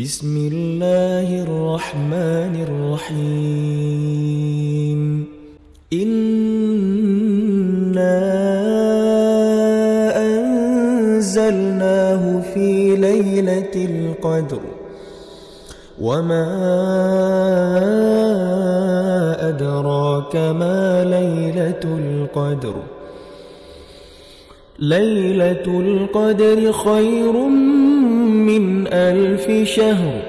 بسم الله الرحمن الرحيم. إنا أنزلناه في ليلة القدر. وما أدراك ما ليلة القدر. ليلة القدر خير من ألف شهر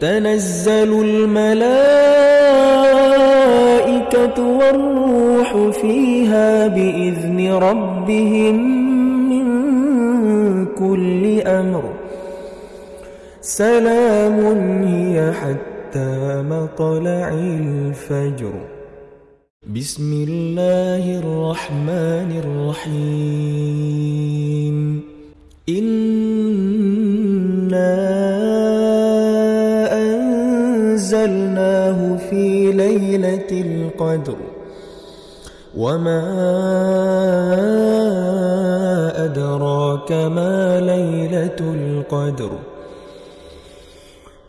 تنزل الملائكة والروح فيها بإذن ربهم من كل أمر. سلام هي حتى مطلع الفجر. بسم الله الرحمن الرحيم. إنا ليلة القدر. وما أدراك ما ليلة القدر.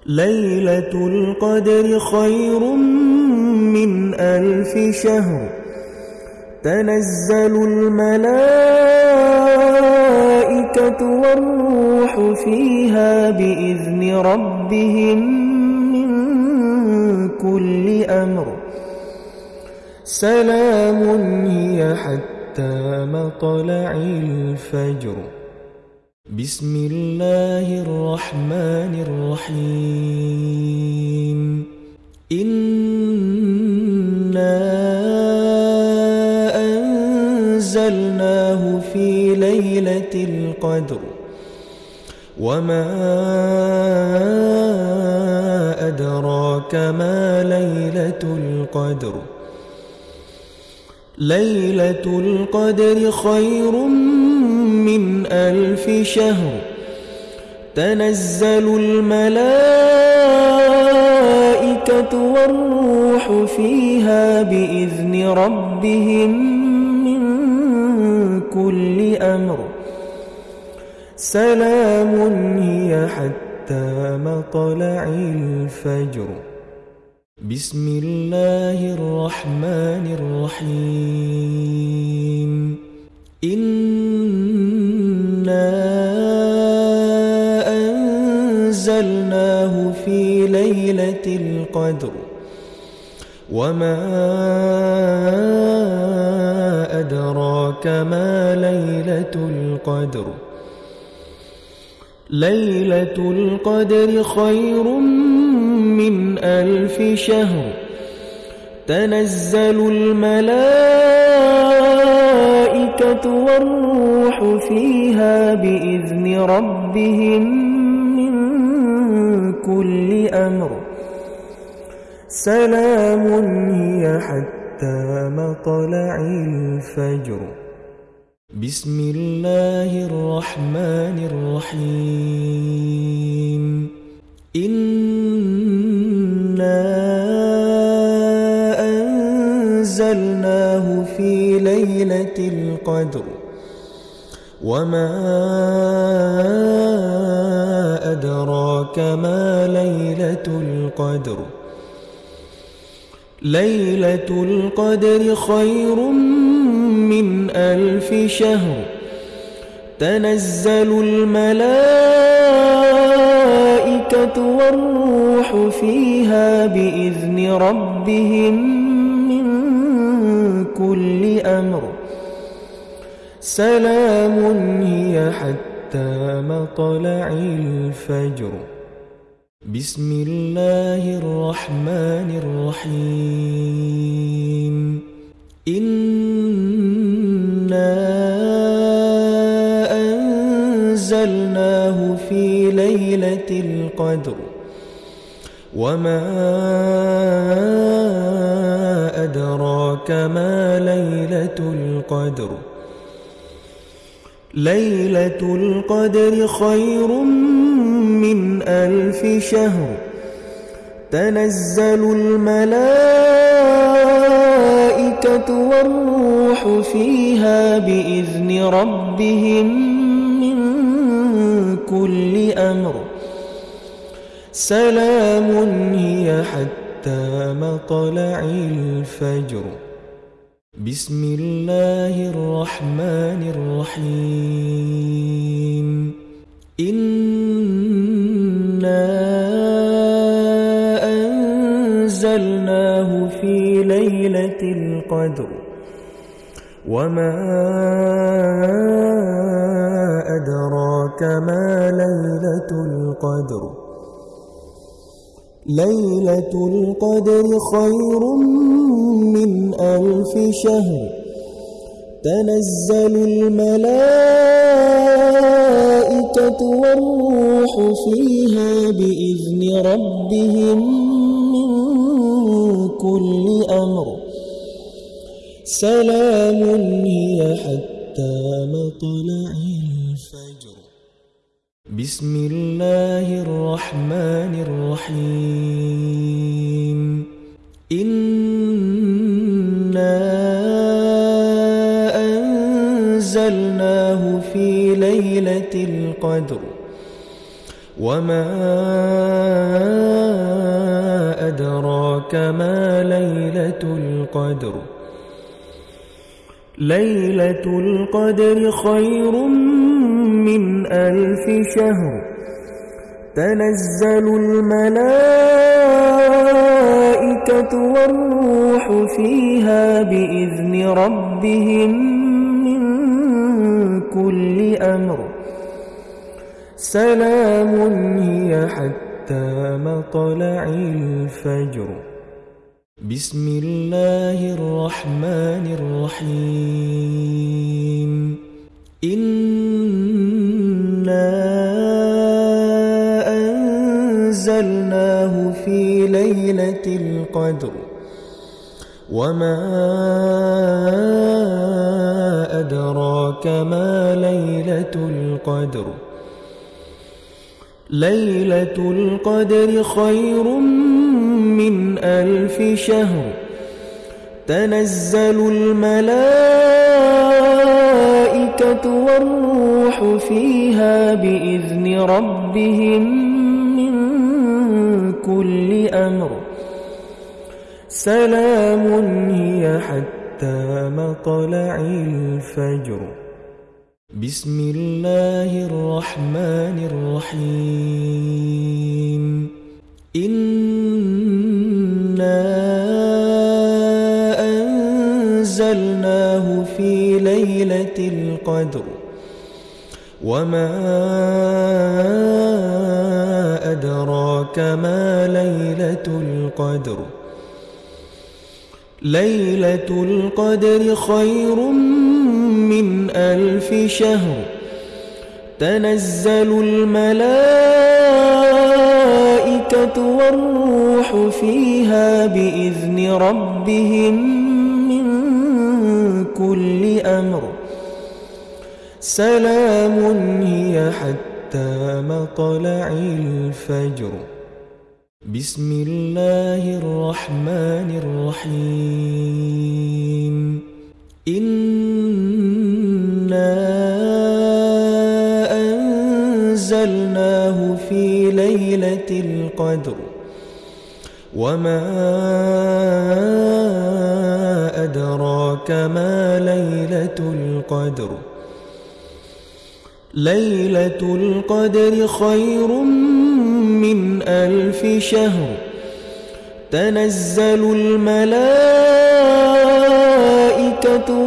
ليلة القدر خير من ألف شهر. تنزل الملائكة والروح فيها بإذن ربهم كل أمر. سلام هي حتى مطلع الفجر. بسم الله الرحمن الرحيم. إنا أنزلناه في ليلة القدر. وما أدراك ما ليلة القدر. ليلة القدر خير من ألف شهر. تنزل الملائكة والروح فيها بإذن ربهم من كل أمر. سلام هي حتى مطلع الفجر؟ بسم الله الرحمن الرحيم. إنا أنزلناه في ليلة القدر. وما أدراك ما ليلة القدر؟ ليلة القدر خير من ألف شهر. تنزل الملائكة والروح فيها بإذن ربهم من كل أمر. سلام هي حتى مطلع الفجر. بسم الله الرحمن الرحيم. إنا أنزلناه في ليلة القدر. وما أدراك ما ليلة القدر. ليلة القدر خير من ألف شهر تنزل الملائكة والروح فيها بإذن ربهم من كل أمر. سلام هي حتى مطلع الفجر. بسم الله الرحمن الرحيم. إنا ليلة القدر وما أدراك ما ليلة القدر ليلة القدر خير من ألف شهر تنزل الملائكة والروح فيها بإذن ربهم كل أمر. سلام هي حتى مطلع الفجر. بسم الله الرحمن الرحيم. إنا أنزلناه في ليلة القدر. وما أدراك ما ليلة القدر؟ ليلة القدر خير من ألف شهر. تنزل الملائكة والروح فيها بإذن ربهم من كل أمر. سلام هي حتى مطلع الفجر بسم الله الرحمن الرحيم. إنا أنزلناه في ليلة القدر. وما أدراك ما ليلة القدر. ليلة القدر خير من ألف شهر. تنزل الملائكة والروح فيها بإذن ربهم من كل أمر. سلام هي حتى مطلع الفجر. بسم الله الرحمن الرحيم. إنا أنزلناه في ليلة القدر. وما أدراك ما ليلة القدر. ليلة القدر خير من ألف شهر تنزل الملائكة والروح فيها بإذن ربهم من كل أمر. سلام هي حتى مطلع الفجر. بسم الله الرحمن الرحيم. إنا أنزلناه في ليلة القدر وما أدراك ما ليلة القدر ليلة القدر خير من ألف شهر تنزل الملائكة والروح فيها بإذن ربهم من كل أمر. سلام هي حتى مطلع الفجر. بسم الله الرحمن الرحيم. إنا أنزلناه في ليلة القدر وما أدراك ما ليلة القدر ليلة القدر خير من ألف شهر تنزل الملائكة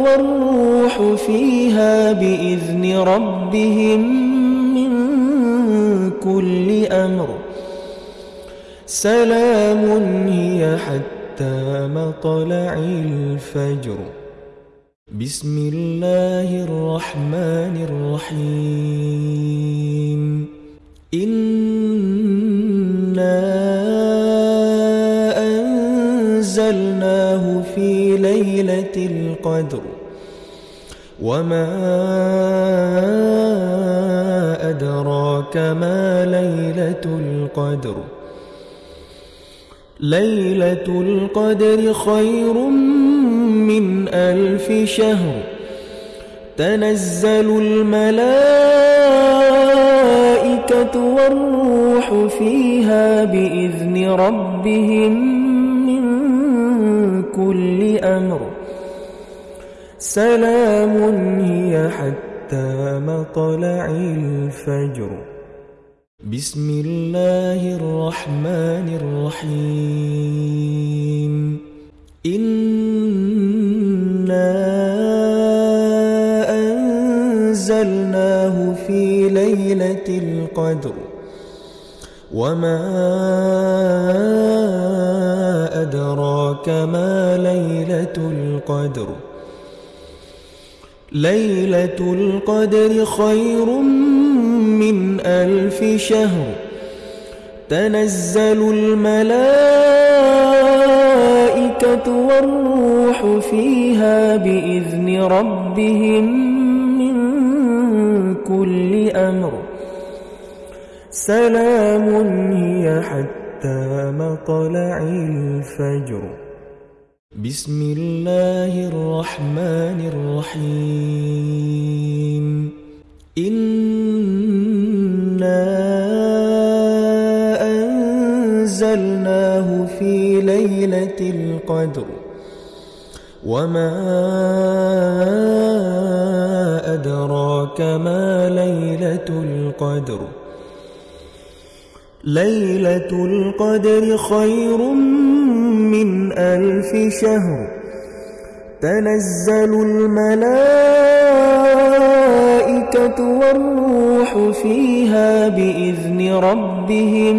والروح فيها بإذن ربهم من كل أمر سلام هي حتى مطلع الفجر. بسم الله الرحمن الرحيم. إنا أنزلناه في ليلة القدر. وما أدراك ما ليلة القدر. ليلة القدر خير من ألف شهر. تنزل الملائكة والروح فيها بإذن ربهم من كل أمر. سلام هي حتى مطلع الفجر. بسم الله الرحمن الرحيم. إِنَّا أنزلناه في ليلة القدر. وما أدراك ما ليلة القدر. ليلة القدر خير من ألف شهر تنزل الملائكة والروح فيها بإذن ربهم كل أمر. سلام هي حتى مطلع الفجر. بسم الله الرحمن الرحيم. أنزلناه في ليلة القدر وما أدراك ما ليلة القدر ليلة القدر خير من ألف شهر تنزل الملائكة والروح فيها بإذن ربهم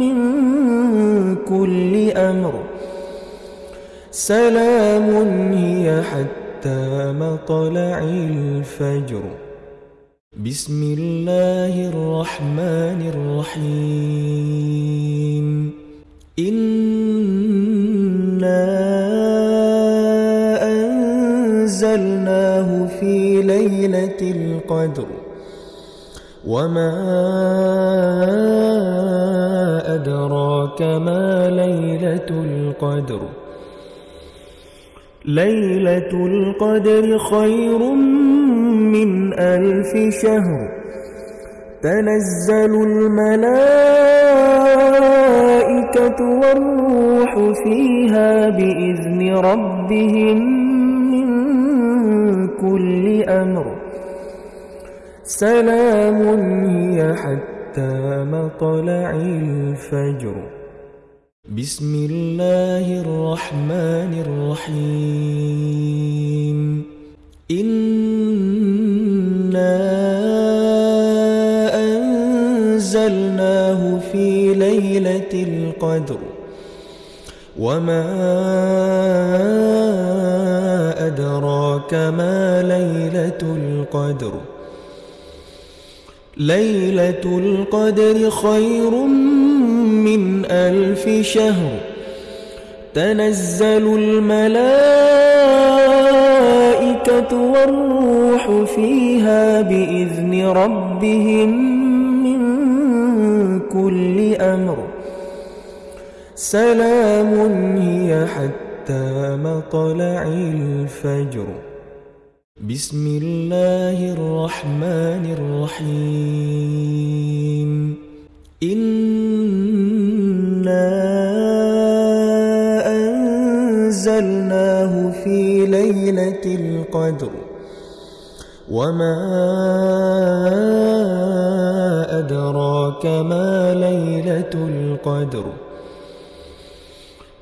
من كل أمر. سلام هي حتى مطلع الفجر. بسم الله الرحمن الرحيم. إنا أنزلناه في ليلة القدر وما أدراك ما ليلة القدر ليلة القدر خير من ألف شهر تنزل الملائكة والروح فيها بإذن ربهم كل أمر. سلام هي حتى مطلع الفجر. بسم الله الرحمن الرحيم. إنا أنزلناه في ليلة القدر. وما أدراك ما ليلة القدر. ليلة القدر خير من ألف شهر. تنزل الملائكة والروح فيها بإذن ربهم من كل أمر. سلام هي حتى مطلع الفجر. بسم الله الرحمن الرحيم. إنا أنزلناه في ليلة القدر. وما أدراك ما ليلة القدر.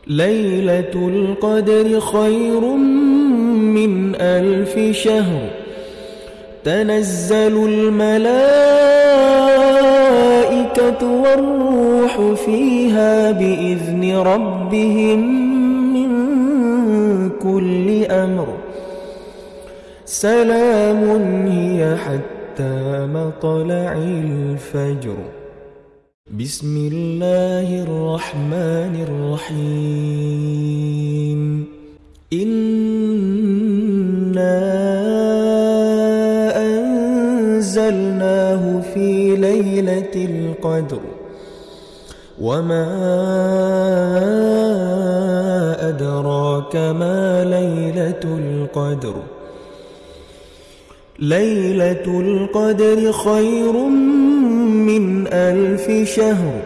ليلة القدر خير من ألف شهر. تنزل الملائكة والروح فيها بإذن ربهم من كل أمر. سلام هي حتى مطلع الفجر. بسم الله الرحمن الرحيم. إنا أنزلناه في ليلة القدر. وما أدراك ما ليلة القدر. ليلة القدر خير من من ألف شهر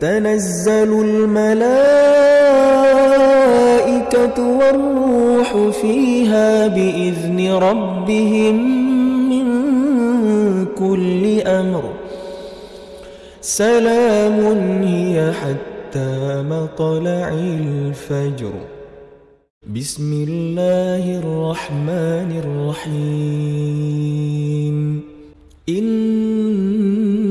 تنزل الملائكة والروح فيها بإذن ربهم من كل أمر. سلام هي حتى مطلع الفجر. بسم الله الرحمن الرحيم. إنا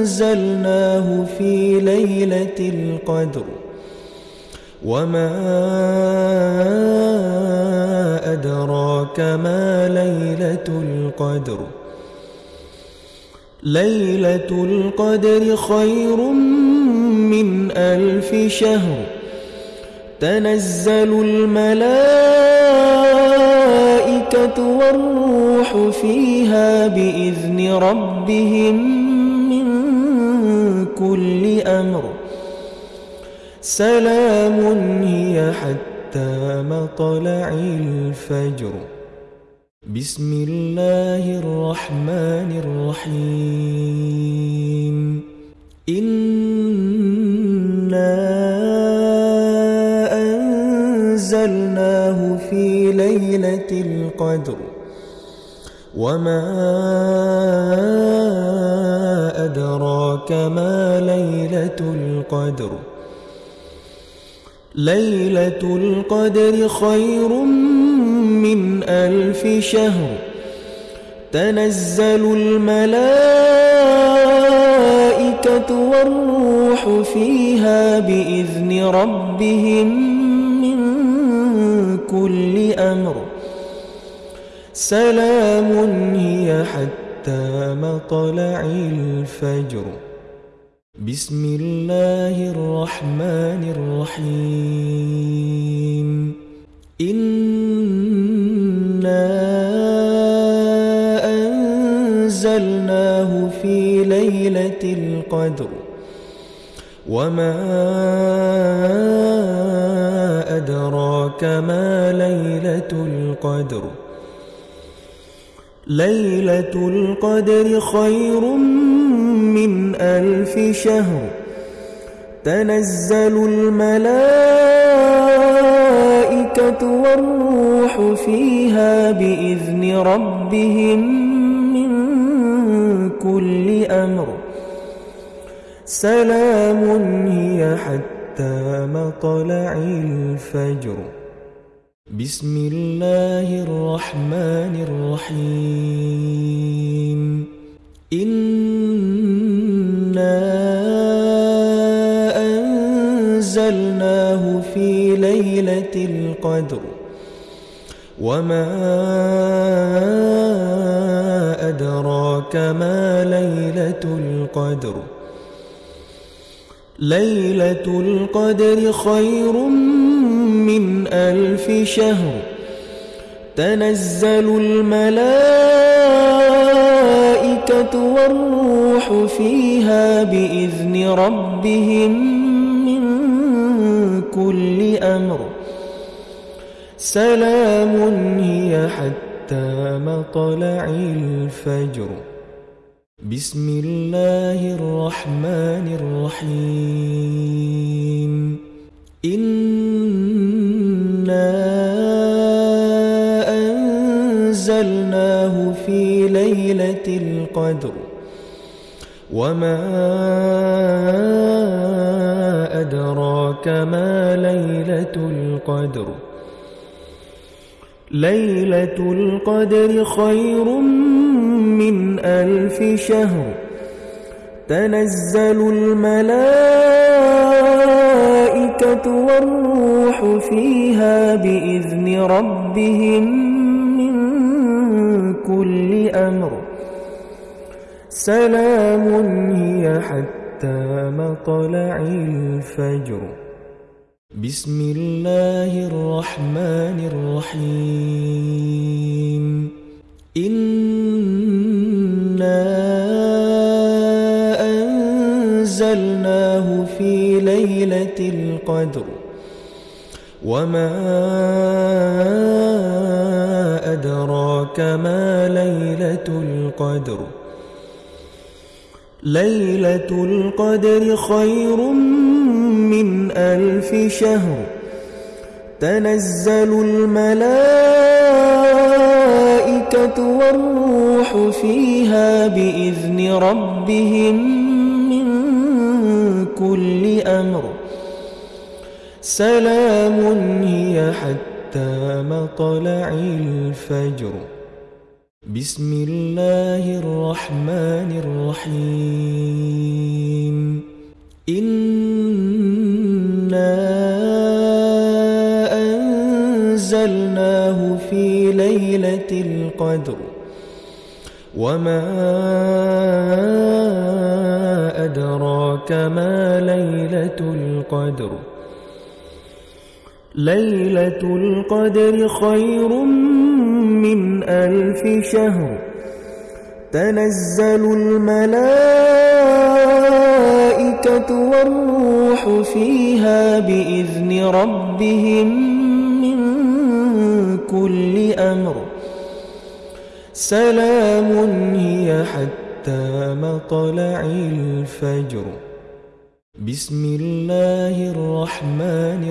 أنزلناه في ليلة القدر وما أدراك ما ليلة القدر ليلة القدر خير من ألف شهر تنزل الملائكة والروح فيها بإذن ربهم من كل أمر. سلام هي حتى مطلع الفجر. بسم الله الرحمن الرحيم. إنا أنزلناه في ليلة القدر وما أدراك ما ليلة القدر. ليلة القدر خير من ألف شهر. تنزل الملائكة والروح فيها بإذن ربهم من كل أمر. سلام هي حتى مطلع الفجر. بسم الله الرحمن الرحيم. إنا أنزلناه في ليلة القدر. وما أدراك ما ليلة القدر. ليلة القدر خير من ألف شهر. تنزل الملائكة والروح فيها بإذن ربهم من كل أمر. سلام هي حتى مطلع الفجر. بسم الله الرحمن الرحيم. إنا أنزلناه في ليلة القدر. وما أدراك ما ليلة القدر. ليلة القدر خير من ألف شهر تنزل الملائكة والروح فيها بإذن ربهم من كل أمر. سلام هي حتى مطلع الفجر. بسم الله الرحمن الرحيم. إنا أنزلناه في ليلة القدر وما أدراك ما ليلة القدر ليلة القدر خير من ألف شهر تنزل الملائكة والروح فيها بإذن ربهم من كل أمر. سلام هي حتى مطلع الفجر. بسم الله الرحمن الرحيم. إنا ليلة القدر وما أدراك ما ليلة القدر ليلة القدر خير من ألف شهر تنزل الملائكة والروح فيها بإذن ربهم كل أمر. سلام هي حتى مطلع الفجر. بسم الله الرحمن الرحيم. إنا أنزلناه في ليلة القدر. وما أدراك ما ليلة القدر. ليلة القدر خير من ألف شهر. تنزل الملائكة والروح فيها بإذن ربهم من كل أمر. سلام هي حتى مطلع الفجر. بسم الله الرحمن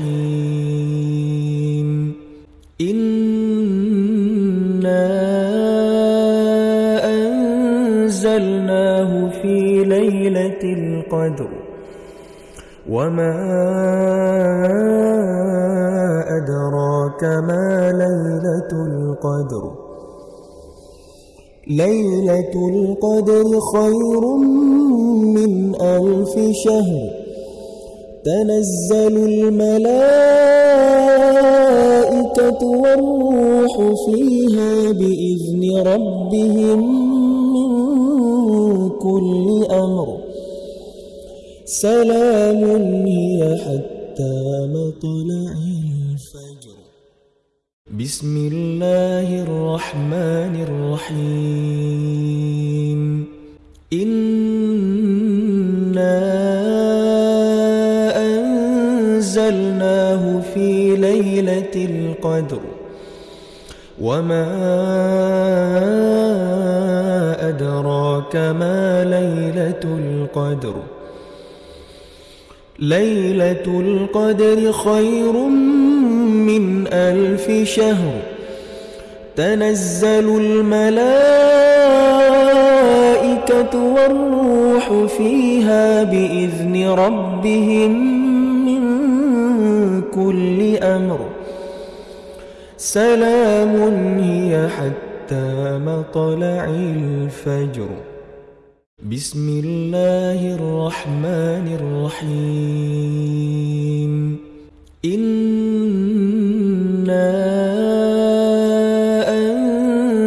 الرحيم. إنا أنزلناه في ليلة القدر. وما أدراك ما ليلة القدر. ليلة القدر خير من ألف شهر. تنزل الملائكة والروح فيها بإذن ربهم من كل أمر. سلام هي حتى مطلع بسم الله الرحمن الرحيم. إنا أنزلناه في ليلة القدر. وما أدراك ما ليلة القدر. ليلة القدر خير من ألف شهر تنزل الملائكة والروح فيها بإذن ربهم من كل أمر. سلام هي حتى مطلع الفجر. بسم الله الرحمن الرحيم.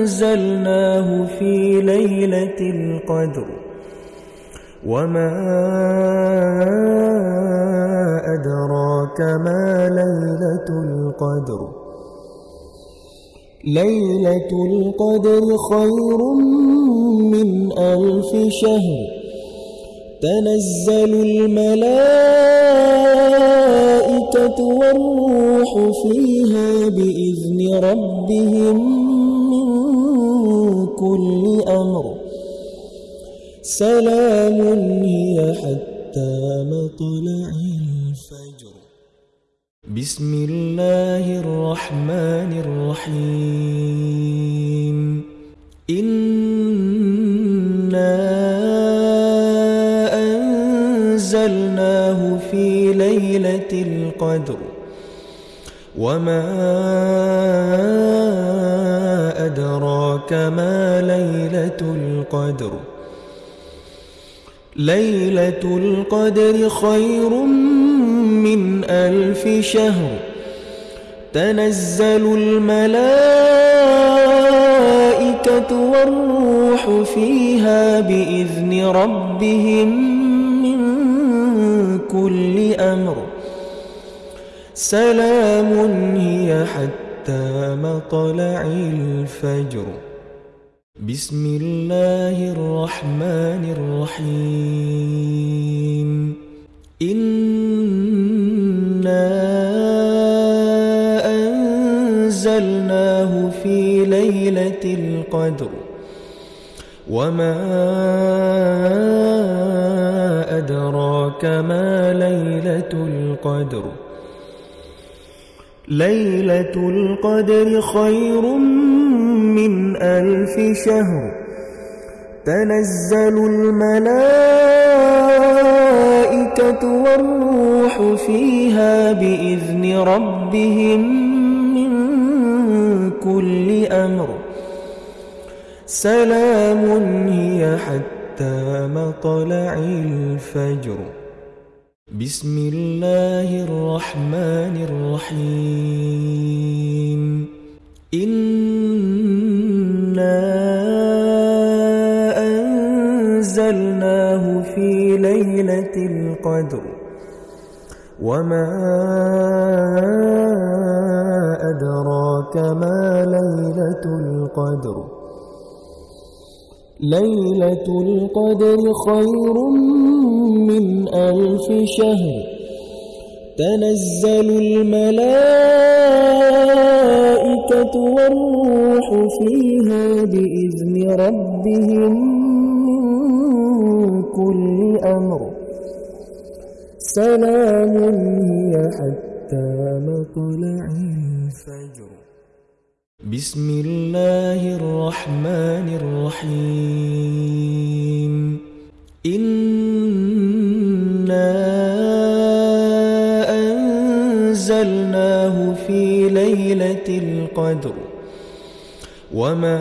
أنزلناه في ليلة القدر وما أدراك ما ليلة القدر ليلة القدر خير من ألف شهر تنزل الملائكة والروح فيها بإذن ربهم من كل أمر. سلام هي حتى مطلع الفجر. بسم الله الرحمن الرحيم. إنا ليلة القدر وما أدراك ما ليلة القدر ليلة القدر خير من ألف شهر تنزل الملائكة والروح فيها بإذن ربهم من كل أمر سلام هي حتى مطلع الفجر. بسم الله الرحمن الرحيم. إنا أنزلناه في ليلة القدر. وما أدراك ما ليلة القدر. ليلة القدر خير من ألف شهر. تنزل الملائكة والروح فيها بإذن ربهم من كل أمر. سلام هي حتى مطلع الفجر. بسم الله الرحمن الرحيم. إنا أنزلناه في ليلة القدر. وما أدراك ما ليلة القدر. ليلة القدر خير من ألف شهر. تنزل الملائكة والروح فيها بإذن ربهم من كل أمر. سلام هي حتى مطلع الفجر. بسم الله الرحمن الرحيم. إنا أنزلناه في ليلة القدر. وما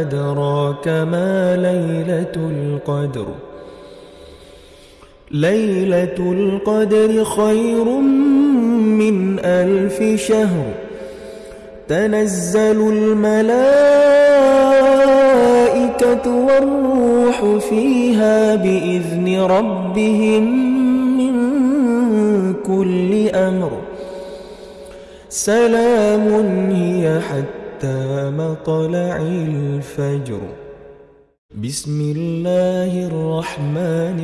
أدراك ما ليلة القدر. ليلة القدر خير من ألف شهر تنزل الملائكة والروح فيها بإذن ربهم من كل أمر. سلام هي حتى مطلع الفجر. بسم الله الرحمن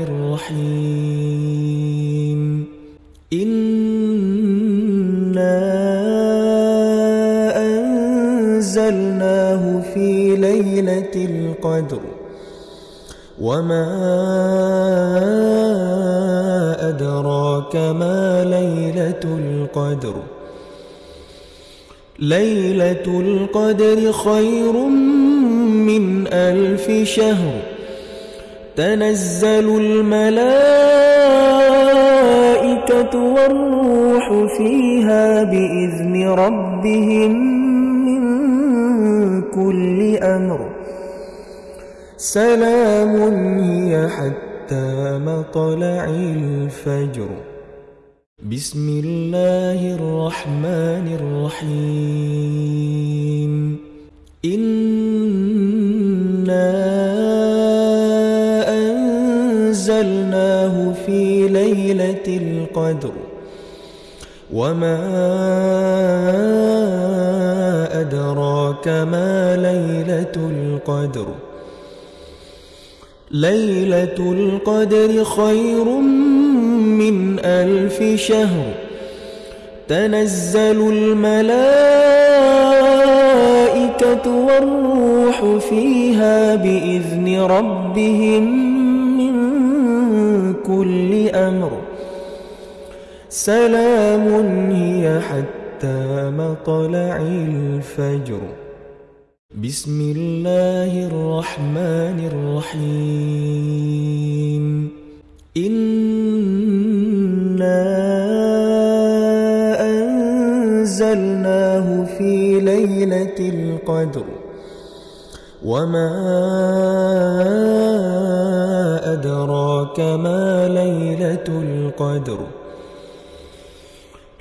الرحيم. إنا أنزلناه في ليلة القدر وما أدراك ما ليلة القدر ليلة القدر خير من ألف شهر تنزل الملائكة والروح فيها بإذن ربهم من كل أمر سلام هي حتى مطلع الفجر بسم الله الرحمن الرحيم إنا أنزلناه في ليلة القدر وما أدراك ما ليلة القدر ليلة القدر خير من ألف شهر تنزل الملائكة والروح فيها بإذن ربهم من كل أمر سلام هي حتى مطلع الفجر. بسم الله الرحمن الرحيم. إنا أنزلناه في ليلة القدر. وما أدراك ما ليلة القدر.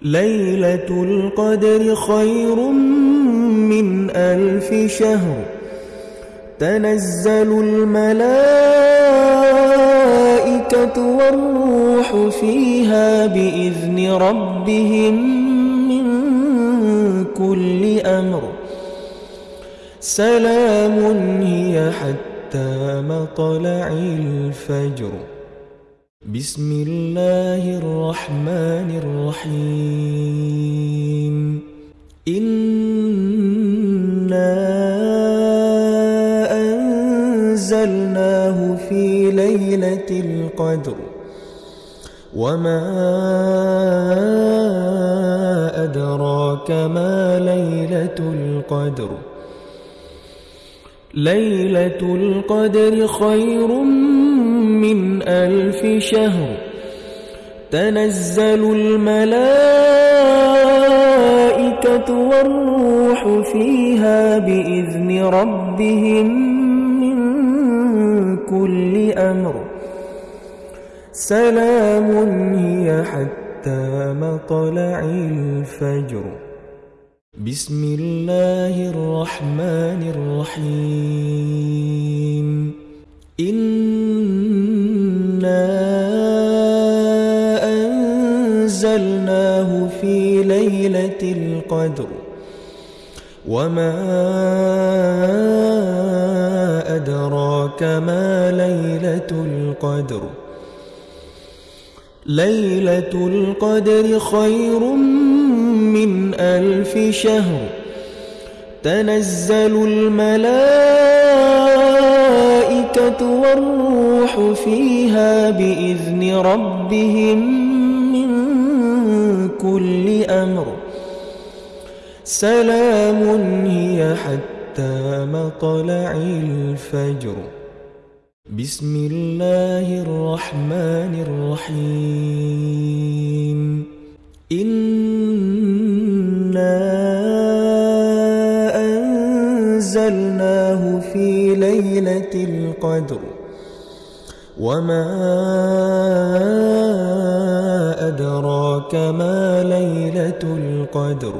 ليلة القدر خير من ألف شهر. تنزل الملائكة والروح فيها بإذن ربهم من كل أمر. سلام هي حتى مطلع الفجر. بسم الله الرحمن الرحيم. إنا أنزلناه في ليلة القدر. وما أدراك ما ليلة القدر. ليلة القدر خير من ألف شهر تنزل الملائكة والروح فيها بإذن ربهم من كل أمر. سلام هي حتى مطلع الفجر. بسم الله الرحمن الرحيم. إنا أنزلناه في ليلة القدر وما أدراك ما ليلة القدر ليلة القدر خير من ألف شهر تنزل الملائكة والروح فيها بإذن ربهم من كل أمر. سلام هي حتى مطلع الفجر. بسم الله الرحمن الرحيم. إنا أنزلناه في ليلة القدر وما أدراك ما ليلة القدر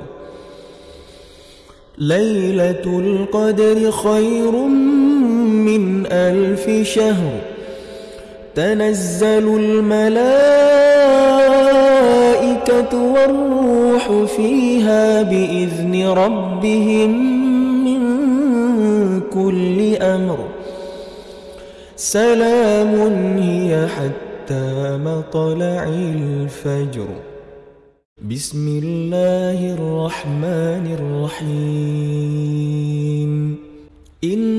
ليلة القدر خير من ألف شهر تنزل الملائكة والروح فيها بإذن ربهم من كل أمر سلام هي حتى مطلع الفجر. بسم الله الرحمن الرحيم. إنا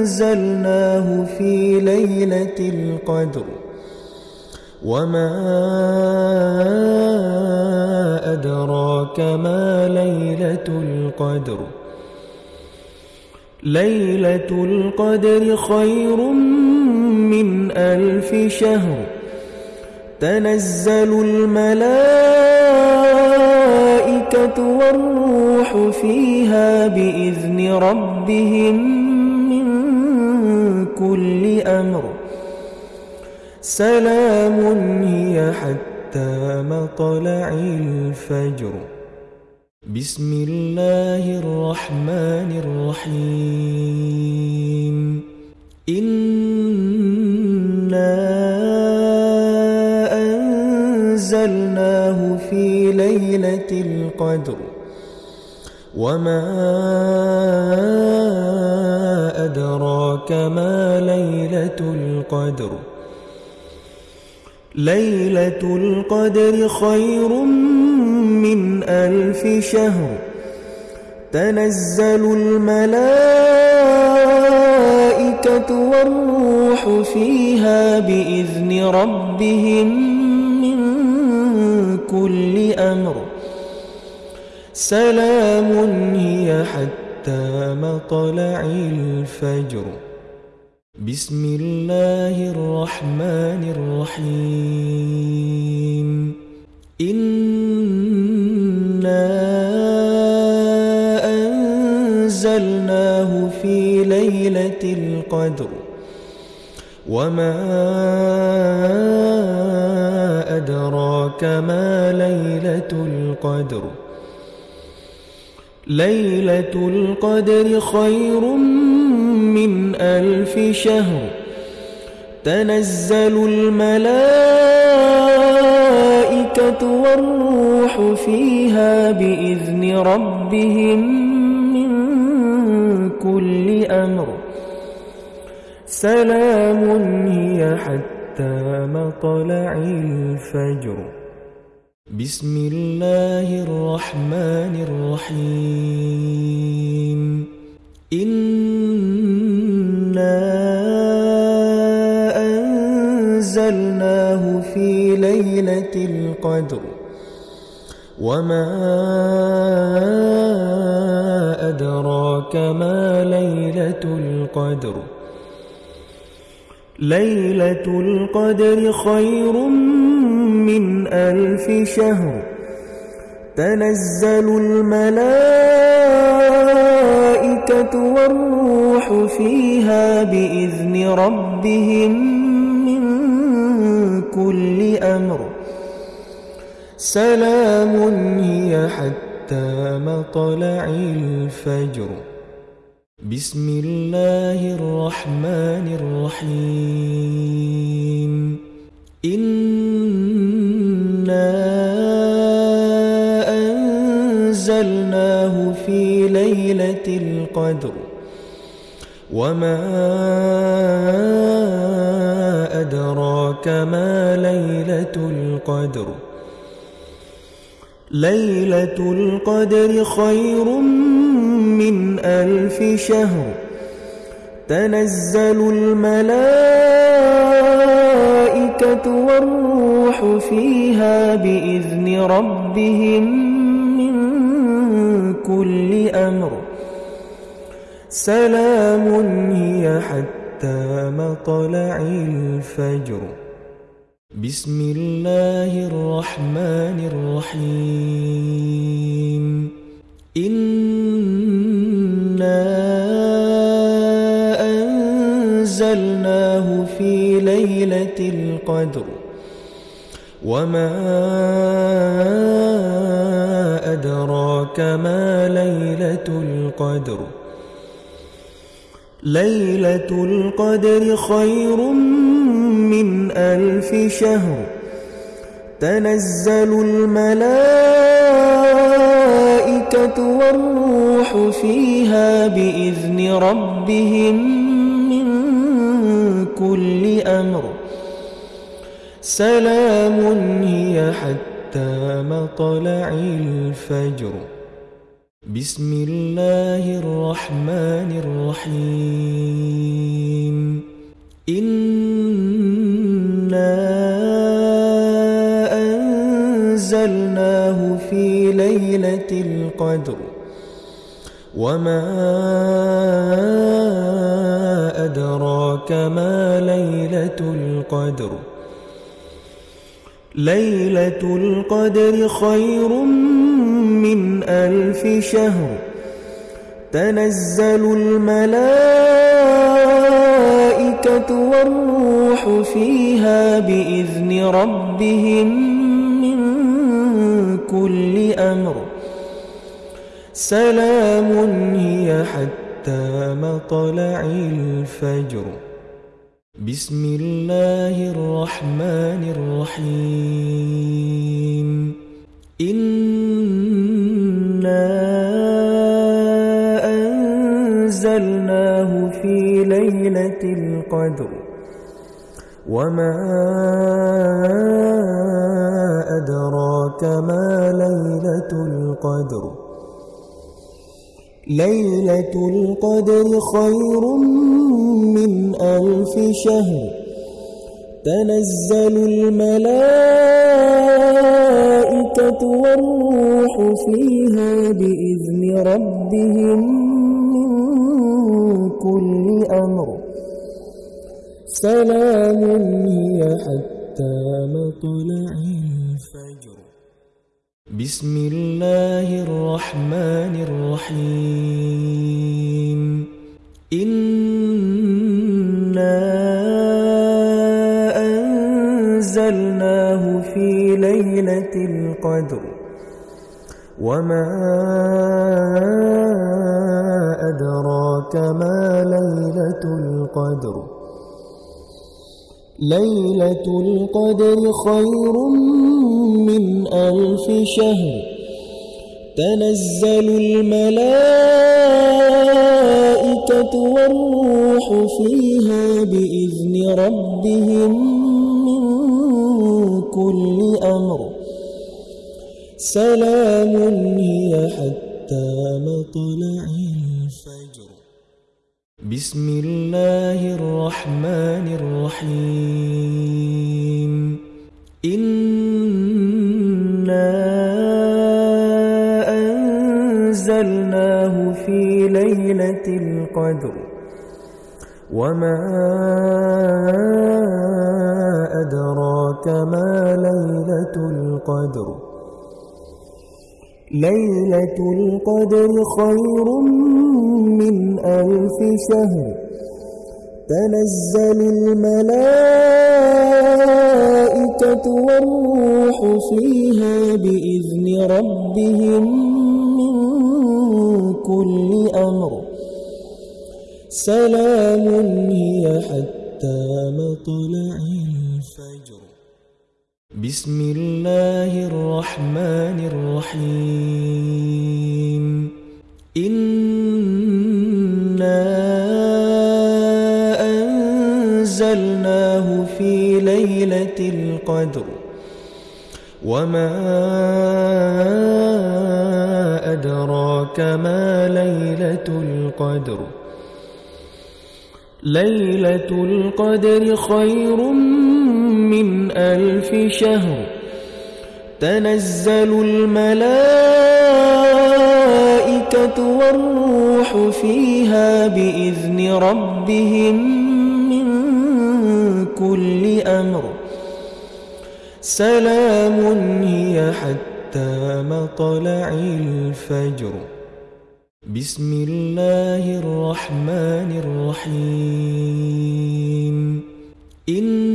أنزلناه في ليلة القدر. وما أدراك ما ليلة القدر. ليلة القدر خير من ألف شهر. تنزل الملائكة والروح فيها بإذن ربهم من كل أمر. سلام هي حتى مطلع الفجر. بسم الله الرحمن الرحيم إنا أنزلناه في ليلة القدر وما أدراك ما ليلة القدر ليلة القدر خير من ألف شهر. تنزل الملائكة والروح فيها بإذن ربهم من كل أمر. سلام هي حتى مطلع الفجر. بسم الله الرحمن الرحيم. إنا أنزلناه في ليلة القدر. وما أدراك ما ليلة القدر. ليلة القدر خير من ألف شهر. تنزل الملائكة والروح فيها بإذن ربهم من كل أمر. سلام هي حتى مطلع الفجر. بسم الله الرحمن الرحيم. إنا أنزلناه في ليلة القدر. وما أدراك ما ليلة القدر. ليلة القدر خير من ألف شهر تنزل الملائكة والروح فيها بإذن ربهم من كل أمر. سلام هي حتى مطلع الفجر. بسم الله الرحمن الرحيم. إنا أنزلناه في ليلة القدر وما أدراك ما ليلة القدر ليلة القدر خير من ألف شهر تنزل الملائكة والروح فيها بإذن ربهم من كل أمر سلام هي حتى مطلع الفجر بسم الله الرحمن الرحيم إنا أنزلناه في ليلة القدر وما أدراك ما ليلة القدر ليلة القدر خير من ألف شهر تنزل الملائكة والروح فيها بإذن ربهم من كل أمر سلام هي حتى مطلع الفجر. بسم الله الرحمن الرحيم. إنا أنزلناه في ليلة القدر. وما أدراك ما ليلة القدر. ليلة القدر خير من ألف شهر. تنزل الملائكة والروح فيها بإذن ربهم من كل أمر. سلام هي حتى مطلع الفجر. بسم الله الرحمن الرحيم إنا أنزلناه في ليلة القدر وما أدراك ما ليلة القدر ليلة القدر خير من ألف شهر. تنزل الملائكة والروح فيها بإذن ربهم من كل أمر. سلام هي حتى مطلع الفجر بسم الله الرحمن الرحيم. إنا أنزلناه في ليلة القدر. وما أدراك ما ليلة القدر. ليلة القدر خير من ألف شهر. تنزل الملائكة والروح فيها بإذن ربهم من كل أمر. سلام هي حتى مطلع بسم الله الرحمن الرحيم. إنا أنزلناه في ليلة القدر. وما أدراك ما ليلة القدر. ليلة القدر خير من ألف شهر. تنزل الملائكة والروح فيها بإذن ربهم من كل أمر. سلام هي حتى مطلع بسم الله الرحمن الرحيم إنا أنزلناه في ليلة القدر وما أدراك ما ليلة القدر ليلة القدر خير من ألف شهر تنزل الملائكة والروح فيها بإذن ربهم من كل أمر. سلام هي حتى مطلع الفجر. بسم الله الرحمن الرحيم. إنا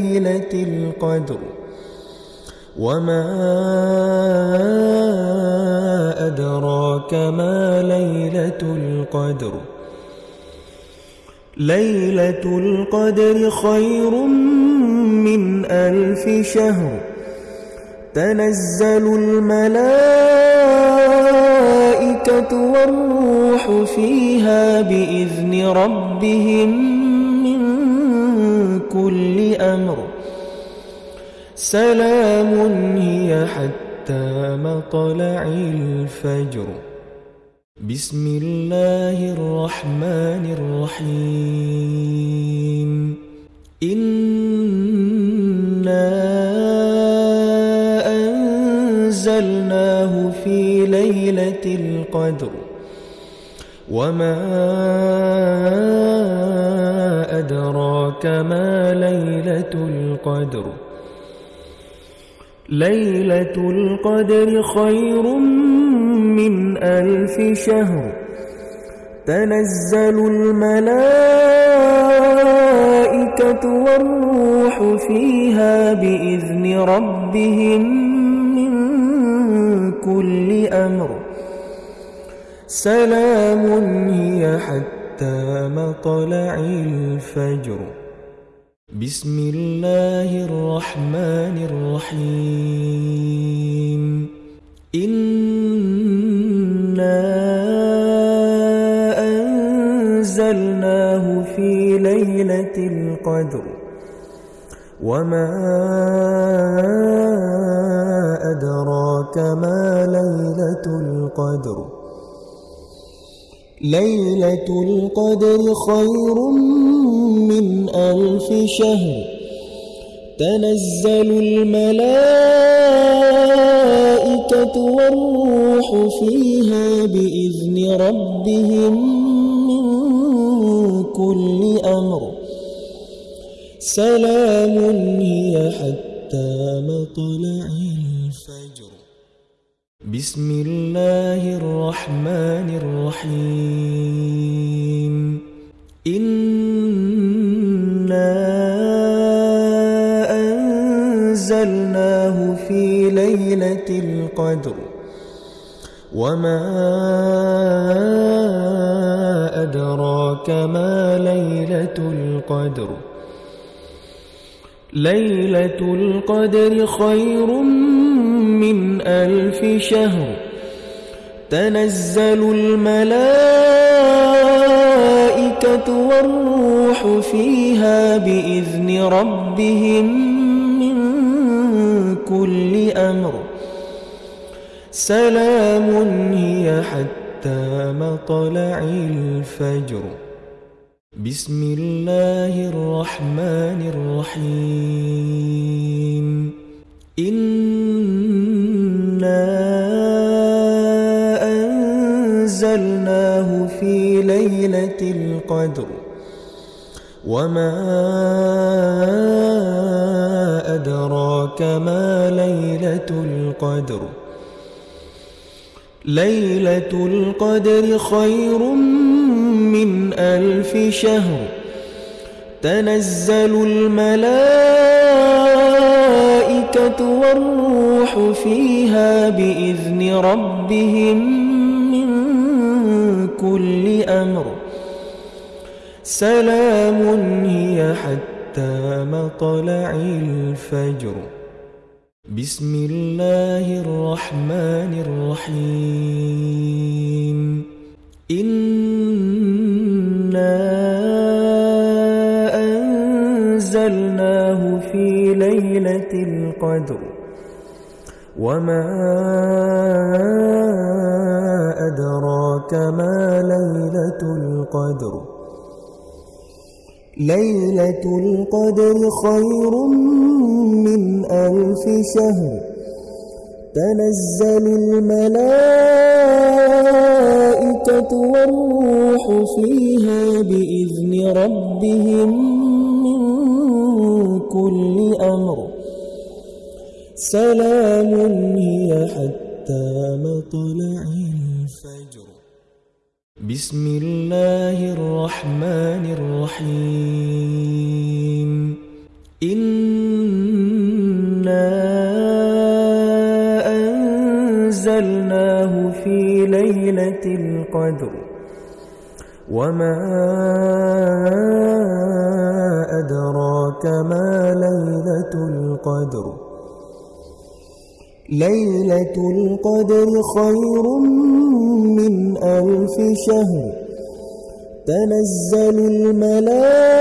ليلة القدر. وما أدراك ما ليلة القدر. ليلة القدر خير من ألف شهر. تنزل الملائكة والروح فيها بإذن ربهم كل أمر. سلام هي حتى مطلع الفجر. بسم الله الرحمن الرحيم. إنا أنزلناه في ليلة القدر. وما أدراك ما ليلة القدر. ليلة القدر خير من ألف شهر. تنزل الملائكة والروح فيها بإذن ربهم من كل أمر. سلام هي حتى مطلع الفجر. بسم الله الرحمن الرحيم. إنا أنزلناه في ليلة القدر. وما أدراك ما ليلة القدر. ليلة القدر خير من ألف شهر. تنزل الملائكة والروح فيها بإذن ربهم من كل أمر. سلام هي حتى مطلع بسم الله الرحمن الرحيم. إنا أنزلناه في ليلة القدر. وما أدراك ما ليلة القدر. ليلة القدر خير من ألف شهر تنزل الملائكة والروح فيها بإذن ربهم من كل أمر. سلام هي حتى مطلع الفجر. بسم الله الرحمن الرحيم. ليلة القدر. وما أدراك ما ليلة القدر. ليلة القدر خير من ألف شهر. تنزل الملائكة والروح فيها بإذن ربهم كل أمر. سلام هي حتى مطلع الفجر. بسم الله الرحمن الرحيم. إنا أنزلناه في ليلة القدر. وما أدراك ما ليلة القدر. ليلة القدر خير من ألف شهر. تنزل الملائكة والروح فيها بإذن ربهم من كل أمر. سلام هي حتى مطلع الفجر بسم الله الرحمن الرحيم. إنا أنزلناه في ليلة القدر. وما أدراك ما ليلة القدر. ليلة القدر خير من ألف شهر تنزل الملائكة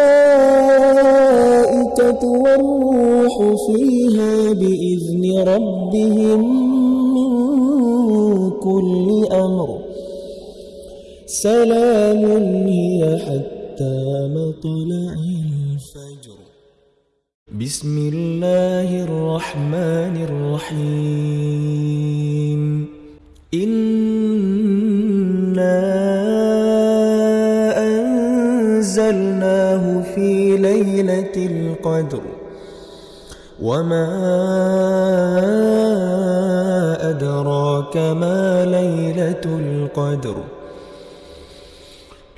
والروح فيها بإذن ربهم من كل أمر. سلام هي حتى مطلع الفجر. بسم الله الرحمن الرحيم. أنزلناه في ليلة القدر. وما أدراك ما ليلة القدر.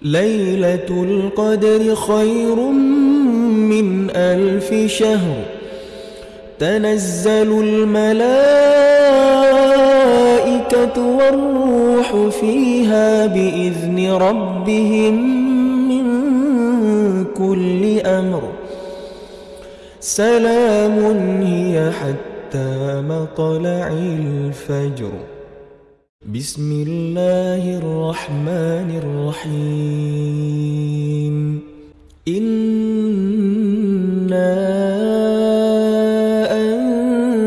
ليلة القدر خير من ألف شهر. تنزل الملائكة والروح فيها بإذن ربهم كل أمر. سلام هي حتى مطلع الفجر. بسم الله الرحمن الرحيم. إنا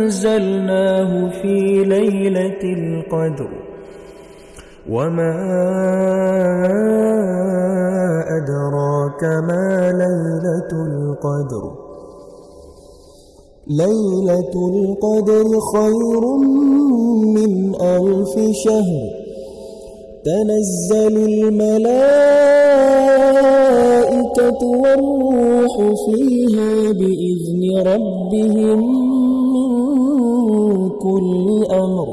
أنزلناه في ليلة القدر. وما أدراك ما ليلة القدر. ليلة القدر خير من ألف شهر. تنزل الملائكة والروح فيها بإذن ربهم من كل أمر.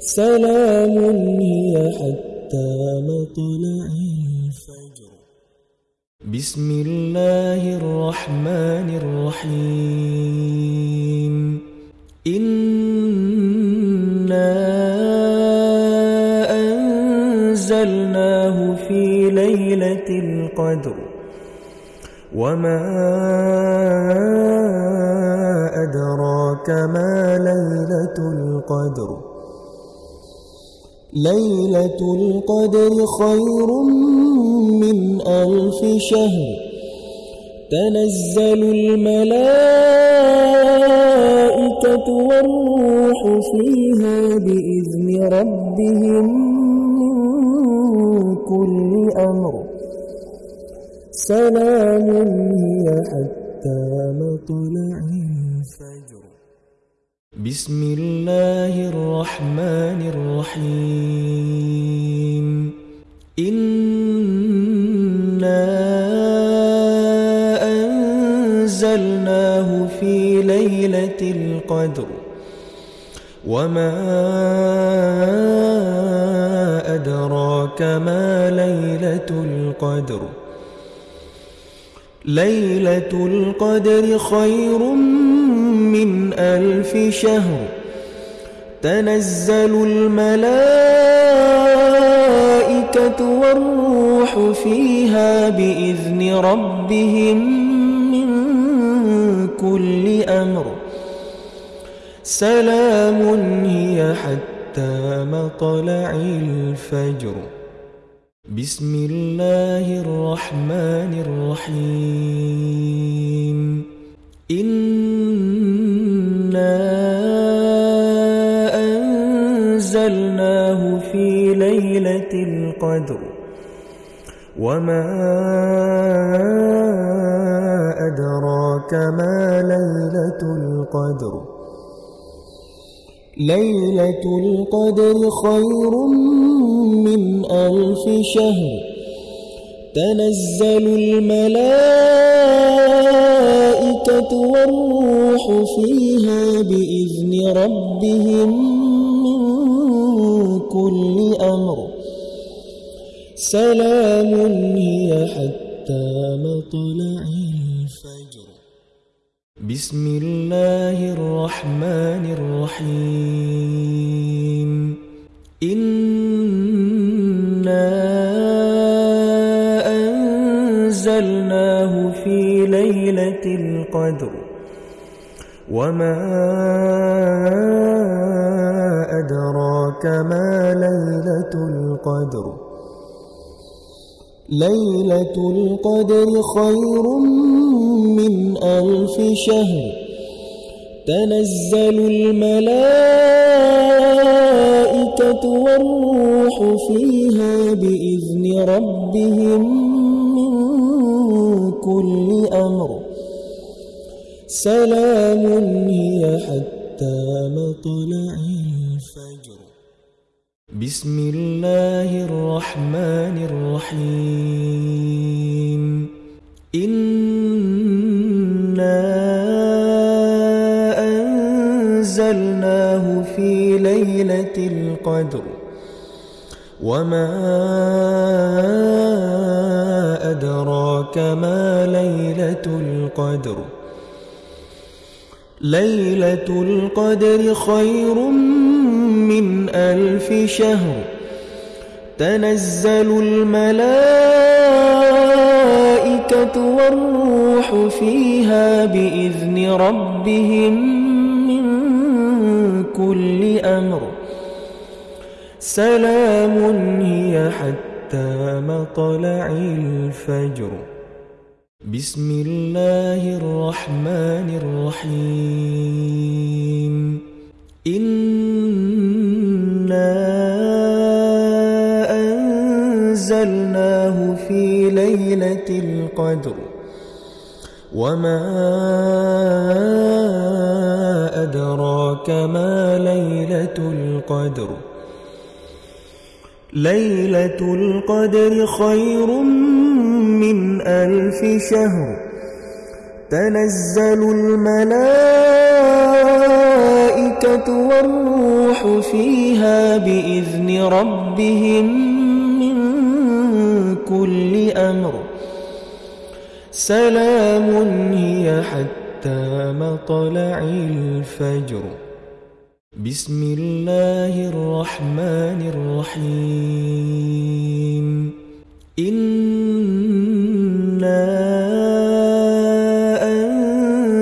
سلام هي حتى مطلع بسم الله الرحمن الرحيم إنا أنزلناه في ليلة القدر وما أدراك ما ليلة القدر ليلة القدر خير من ألف شهر تنزل الملائكة والروح فيها بإذن ربهم كل أمر. سلام هي حتى مطلع الفجر. بسم الله الرحمن الرحيم. ليلة القدر. وما أدراك ما ليلة القدر. ليلة القدر خير من ألف شهر. تنزل الملائكة والروح فيها بإذن ربهم كل أمر. سلام هي حتى مطلع الفجر. بسم الله الرحمن الرحيم. إنا أنزلناه في ليلة القدر. وما أدراك ما ليلة القدر؟ ليلة القدر خير من ألف شهر. تنزل الملائكة والروح فيها بإذن ربهم من كل أمر. سلام هي حتى مطلع بسم الله الرحمن الرحيم. إنا أنزلناه في ليلة القدر. وما أدراك ما ليلة القدر. ليلة القدر خير من ألف شهر. تنزل الملائكة والروح فيها بإذن ربهم من كل أمر. سلام هي حتى مطلع الفجر. بسم الله الرحمن الرحيم. إنا أنزلناه في ليلة القدر. وما أدراك ما ليلة القدر. ليلة القدر خير من ألف شهر تنزل الملائكة والروح فيها بإذن ربهم من كل أمر. سلام هي حتى مطلع الفجر. بسم الله الرحمن الرحيم. ليلة القدر. وما أدراك ما ليلة القدر. ليلة القدر خير من ألف شهر. تنزل الملائكة والروح فيها بإذن ربهم. كل أمر. سلام هي حتى مطلع الفجر. بسم الله الرحمن الرحيم. إنا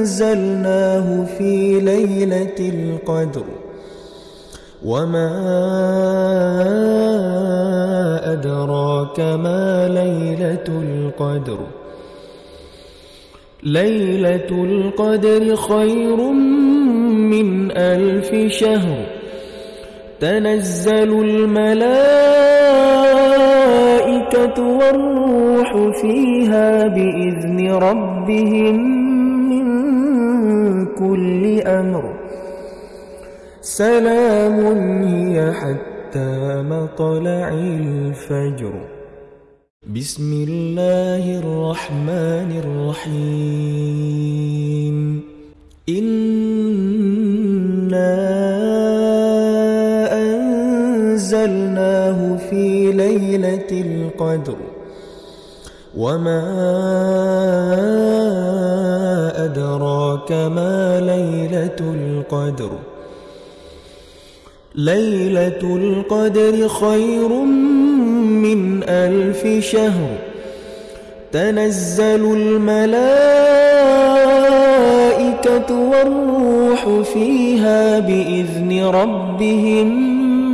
أنزلناه في ليلة القدر. وما أدراك ما ليلة القدر. ليلة القدر خير من ألف شهر. تنزل الملائكة والروح فيها بإذن ربهم من كل أمر. سلام هي حتى مطلع الفجر. بسم الله الرحمن الرحيم. إنا أنزلناه في ليلة القدر. وما أدراك ما ليلة القدر. ليلة القدر خير من ألف شهر. تنزل الملائكة والروح فيها بإذن ربهم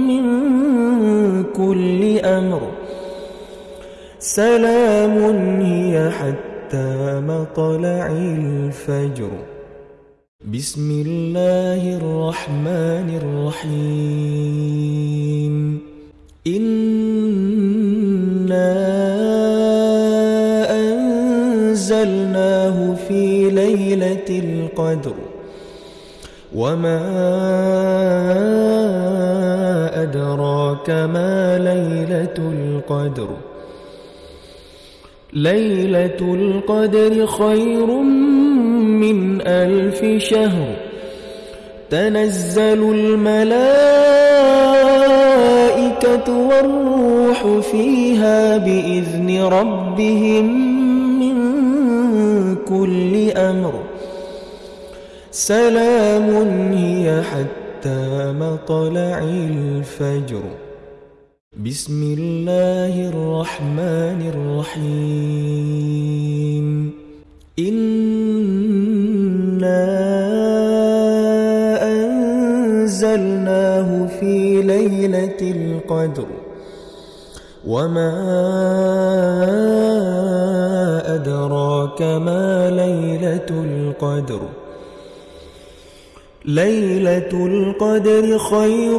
من كل أمر. سلام هي حتى مطلع الفجر. بسم الله الرحمن الرحيم. إنا أنزلناه في ليلة القدر. وما أدراك ما ليلة القدر. ليلة القدر خير من ألف شهر تنزل الملائكة والروح فيها بإذن ربهم من كل أمر. سلام هي حتى مطلع الفجر. بسم الله الرحمن الرحيم. أنزلناه في ليلة القدر وما أدراك ما ليلة القدر ليلة القدر خير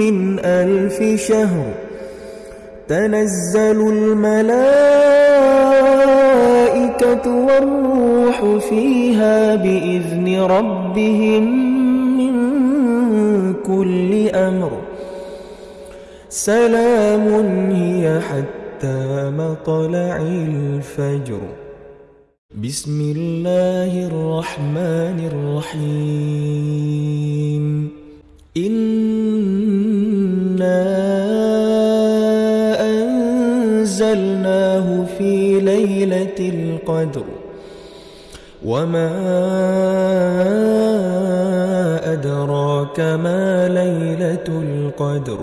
من ألف شهر تنزل الملائكة والروح فيها بإذن ربهم من كل أمر. سلام هي حتى مطلع الفجر. بسم الله الرحمن الرحيم. إنا أنزلناه في ليلة القدر وما أدراك ما ليلة القدر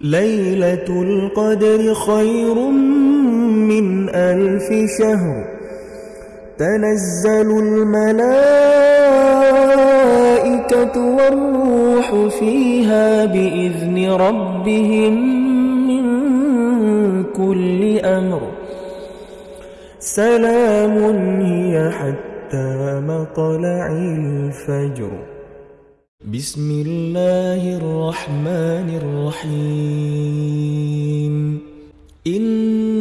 ليلة القدر خير من ألف شهر تنزل الملائكة والروح فيها بإذن ربهم من كل أمر سلام هي حتى مطلع الفجر. بسم الله الرحمن الرحيم. إنا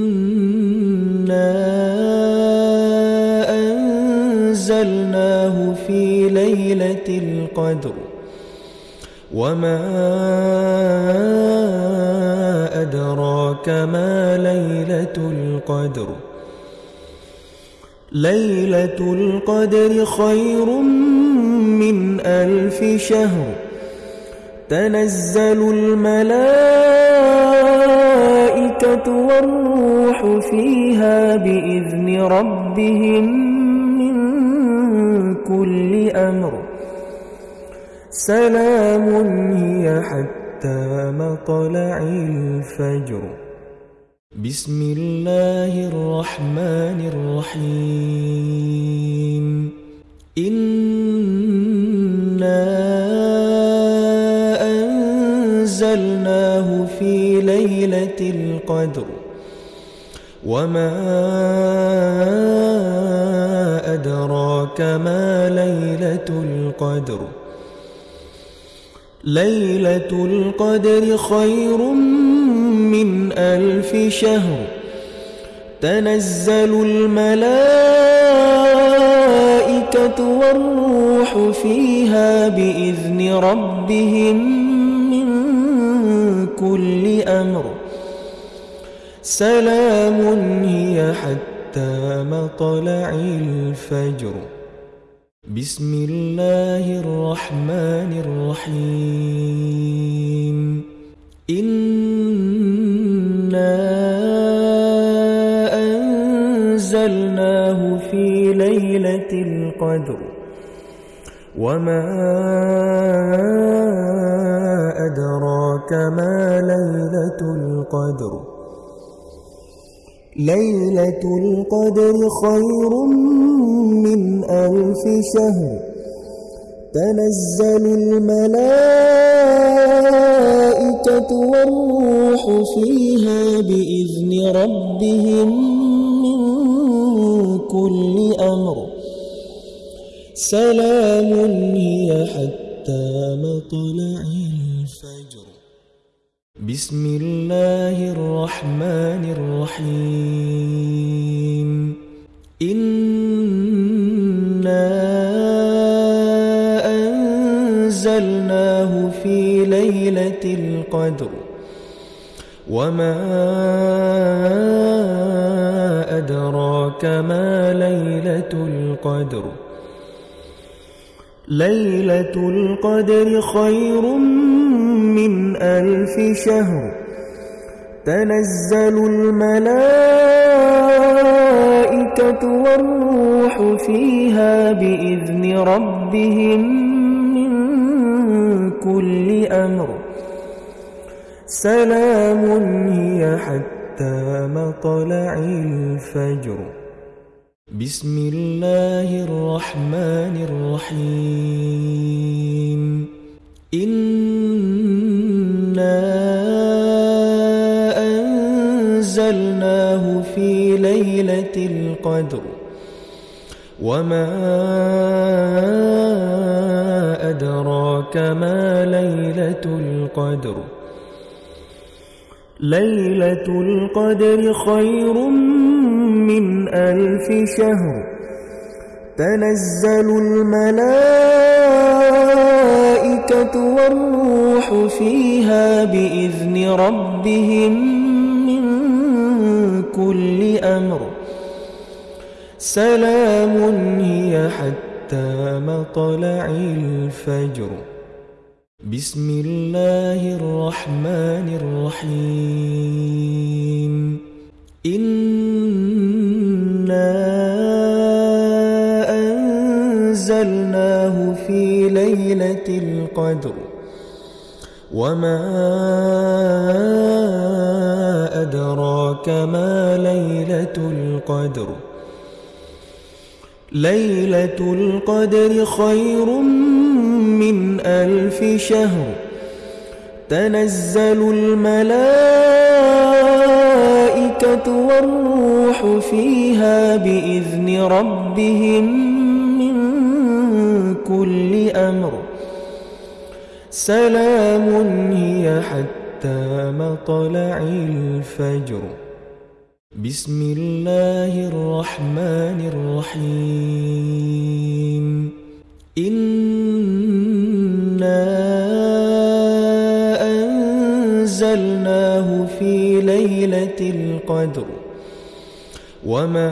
أنزلناه في ليلة القدر. وما أدراك ما ليلة القدر. ليلة القدر خير من ألف شهر. تنزل الملائكة والروح فيها بإذن ربهم من كل أمر. سلام هي حتى مطلع الفجر. بسم الله الرحمن الرحيم. إنا أنزلناه في ليلة القدر. وما أدراك ما ليلة القدر. ليلة القدر خير من ألف شهر تنزل الملائكة والروح فيها بإذن ربهم من كل أمر. سلام هي حتى مطلع الفجر. بسم الله الرحمن الرحيم. إنا ليلة القدر. وما أدراك ما ليلة القدر. ليلة القدر خير من ألف شهر. تنزل الملائكة والروح فيها بإذن ربهم كل أمر. سلام هي حتى مطلع الفجر. بسم الله الرحمن الرحيم. إنا أنزلناه في ليلة القدر. وما أدراك ما ليلة القدر؟ ليلة القدر خير من ألف شهر. تنزل الملائكة والروح فيها بإذن ربهم من كل أمر. سلام هي حتى مطلع الفجر. بسم الله الرحمن الرحيم. إنا أنزلناه في ليلة القدر. وما أدراك ما ليلة القدر. ليلة القدر خير من ألف شهر. تنزل الملائكة والروح فيها بإذن ربهم من كل أمر. سلام هي حتى مطلع الفجر. بسم الله الرحمن الرحيم. إنا أنزلناه في ليلة القدر. وما أدراك ما ليلة القدر. ليلة القدر خير من ألف شهر. تنزل الملائكة والروح فيها بإذن ربهم من كل أمر. سلام هي حتى مطلع الفجر. بسم الله الرحمن الرحيم. إنا أنزلناه في ليلة القدر. وما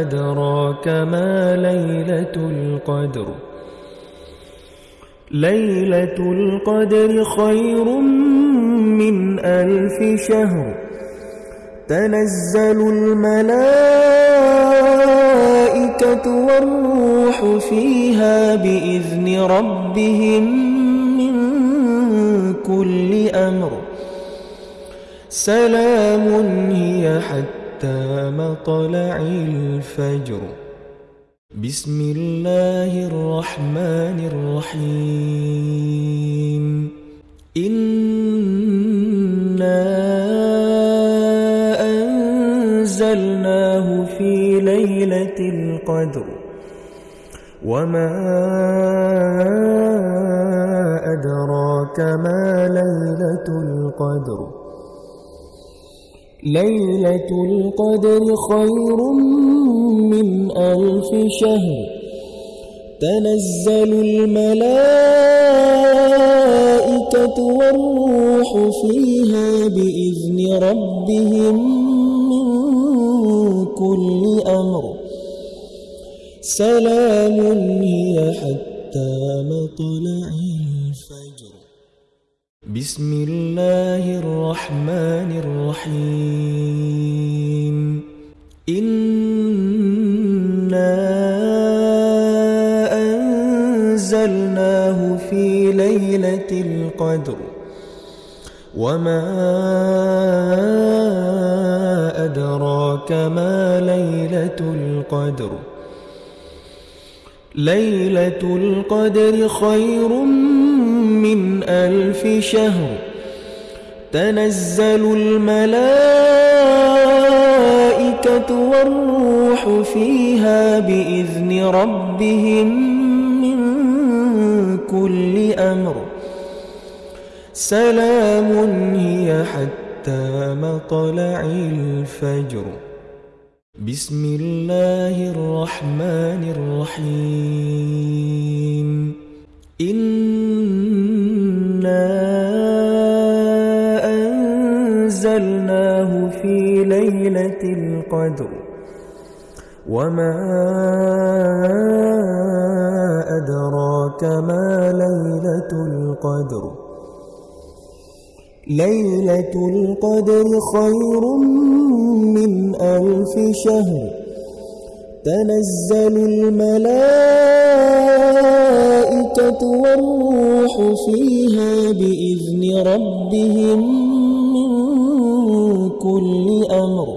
أدراك ما ليلة القدر. ليلة القدر خير من ألف شهر. تنزل الملائكة والروح فيها بإذن ربهم من كل أمر. سلام هي حتى مطلع الفجر. بسم الله الرحمن الرحيم. إنا أنزلناه في ليلة القدر. وما أدراك ما ليلة القدر. ليلة القدر خير من ألف شهر. تنزل الملائكة والروح فيها بإذن ربهم من كل أمر. سلام هي حتى مطلع بسم الله الرحمن الرحيم. إنا أنزلناه في ليلة القدر. وما أدراك ما ليلة القدر. ليلة القدر خير من ألف شهر تنزل الملائكة والروح فيها بإذن ربهم من كل أمر. سلام هي حتى مطلع الفجر. بسم الله الرحمن الرحيم. إنا أنزلناه في ليلة القدر وما أدراك ما ليلة القدر ليلة القدر خير من ألف شهر تنزل الملائكة والروح فيها بإذن ربهم من كل أمر.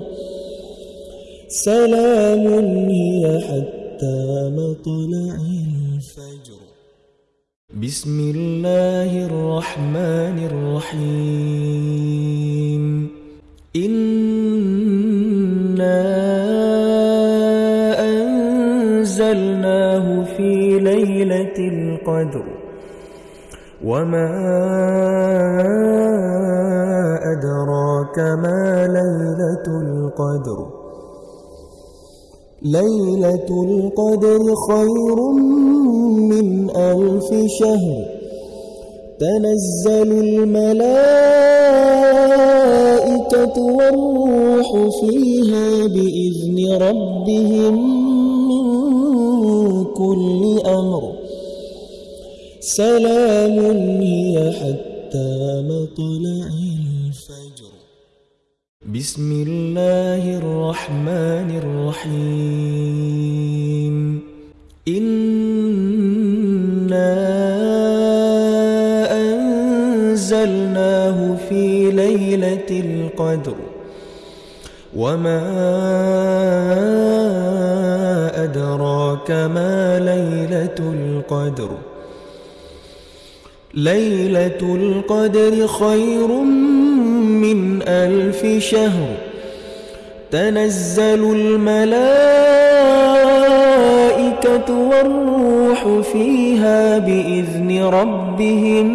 سلام هي حتى مطلع الفجر. بسم الله الرحمن الرحيم. إنا القدر وما أدراك ما ليلة القدر. ليلة القدر خير من ألف شهر. تنزل الملائكة والروح فيها بإذن ربهم من كل أمر. سلام هي حتى مطلع الفجر. بسم الله الرحمن الرحيم. إنا أنزلناه في ليلة القدر. وما أدراك ما ليلة القدر. ليلة القدر خير من ألف شهر. تنزل الملائكة والروح فيها بإذن ربهم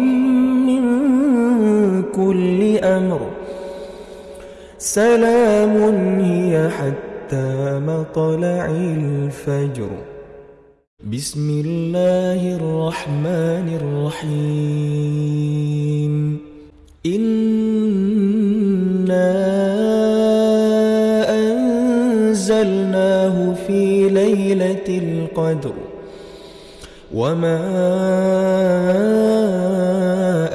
من كل أمر. سلام هي حتى مطلع الفجر. بسم الله الرحمن الرحيم. إنا أنزلناه في ليلة القدر. وما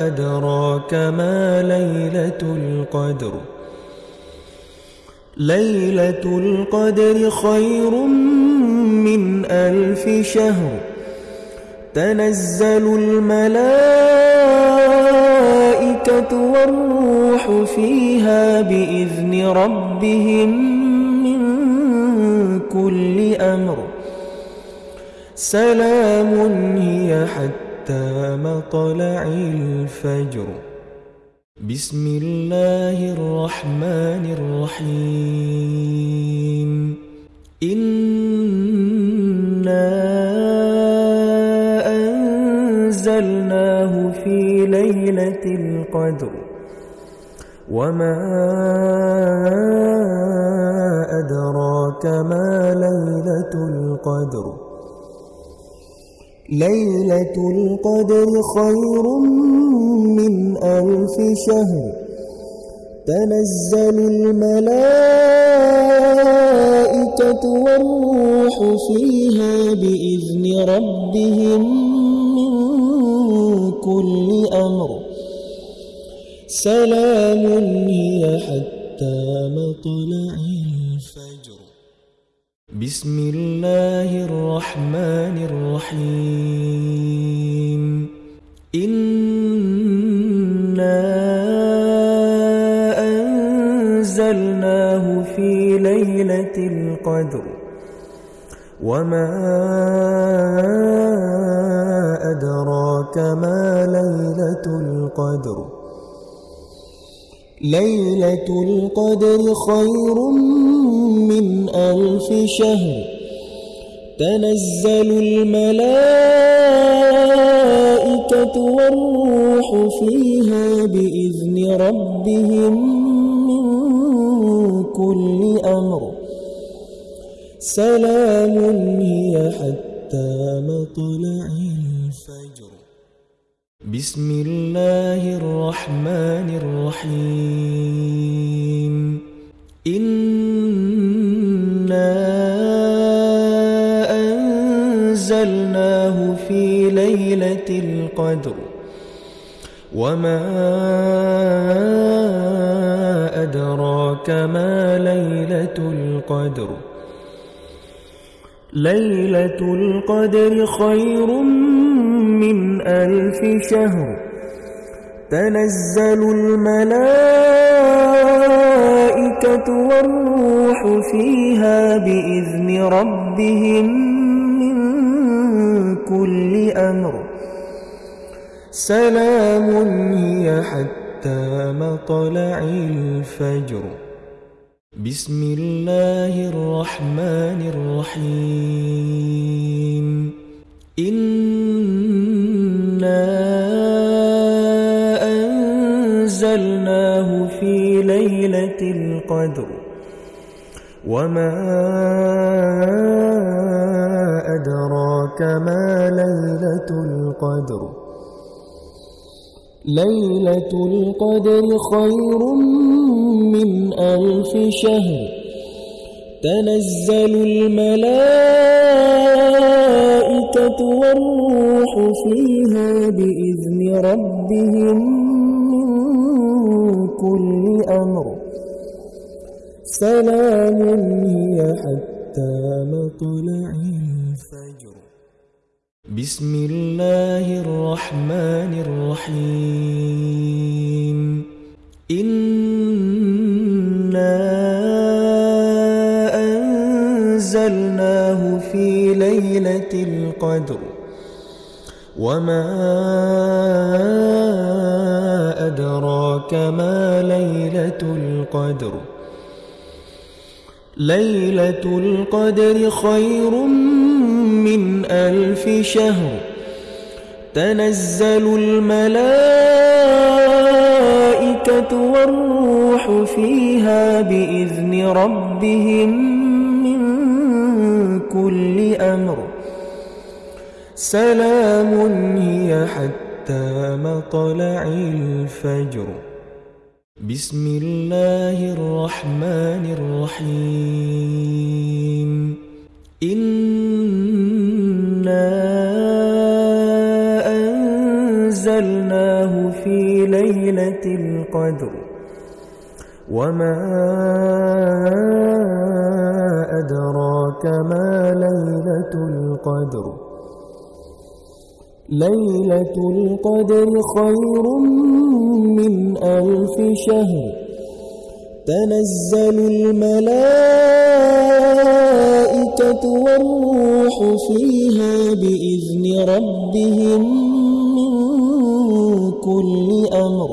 أدراك ما ليلة القدر. ليلة القدر خير من ألف شهر. تنزل الملائكة والروح فيها بإذن ربهم من كل أمر. سلام هي حتى مطلع الفجر. بسم الله الرحمن الرحيم. إنا أنزلناه في ليلة القدر. وما أدراك ما ليلة القدر. ليلة القدر خير من ألف شهر. تنزل الملائكة والروح فيها بإذن ربهم من كل أمر. سلام هي حتى مطلع بسم الله الرحمن الرحيم. إنا أنزلناه في ليلة القدر. وما أدراك ما ليلة القدر. ليلة القدر خير من ألف شهر. تنزل الملائكة والروح فيها بإذن ربهم من كل أمر. سلام هي حتى مطلع بسم الله الرحمن الرحيم إنا أنزلناه في ليلة القدر وما أدراك ما ليلة القدر ليلة القدر خير من ألف شهر تنزل الملائكة والروح فيها بإذن ربهم من كل أمر. سلام هي حتى مطلع الفجر. بسم الله الرحمن الرحيم. إنا أنزلناه في ليلة القدر وما أدراك ما ليلة القدر ليلة القدر خير من ألف شهر تنزل الملائكة والروح فيها بإذن ربهم من كل أمر. سلام هي حتى مطلع الفجر. بسم الله الرحمن الرحيم. ليلة القدر. وما أدراك ما ليلة القدر. ليلة القدر خير من ألف شهر. تنزل الملائكة والروح فيها بإذن ربهم كل أمر. سلام هي حتى مطلع الفجر. بسم الله الرحمن الرحيم. إنا أنزلناه في ليلة القدر. وما أدراك ما ليلة القدر. ليلة القدر خير من ألف شهر. تنزل الملائكة والروح فيها بإذن ربهم من كل أمر.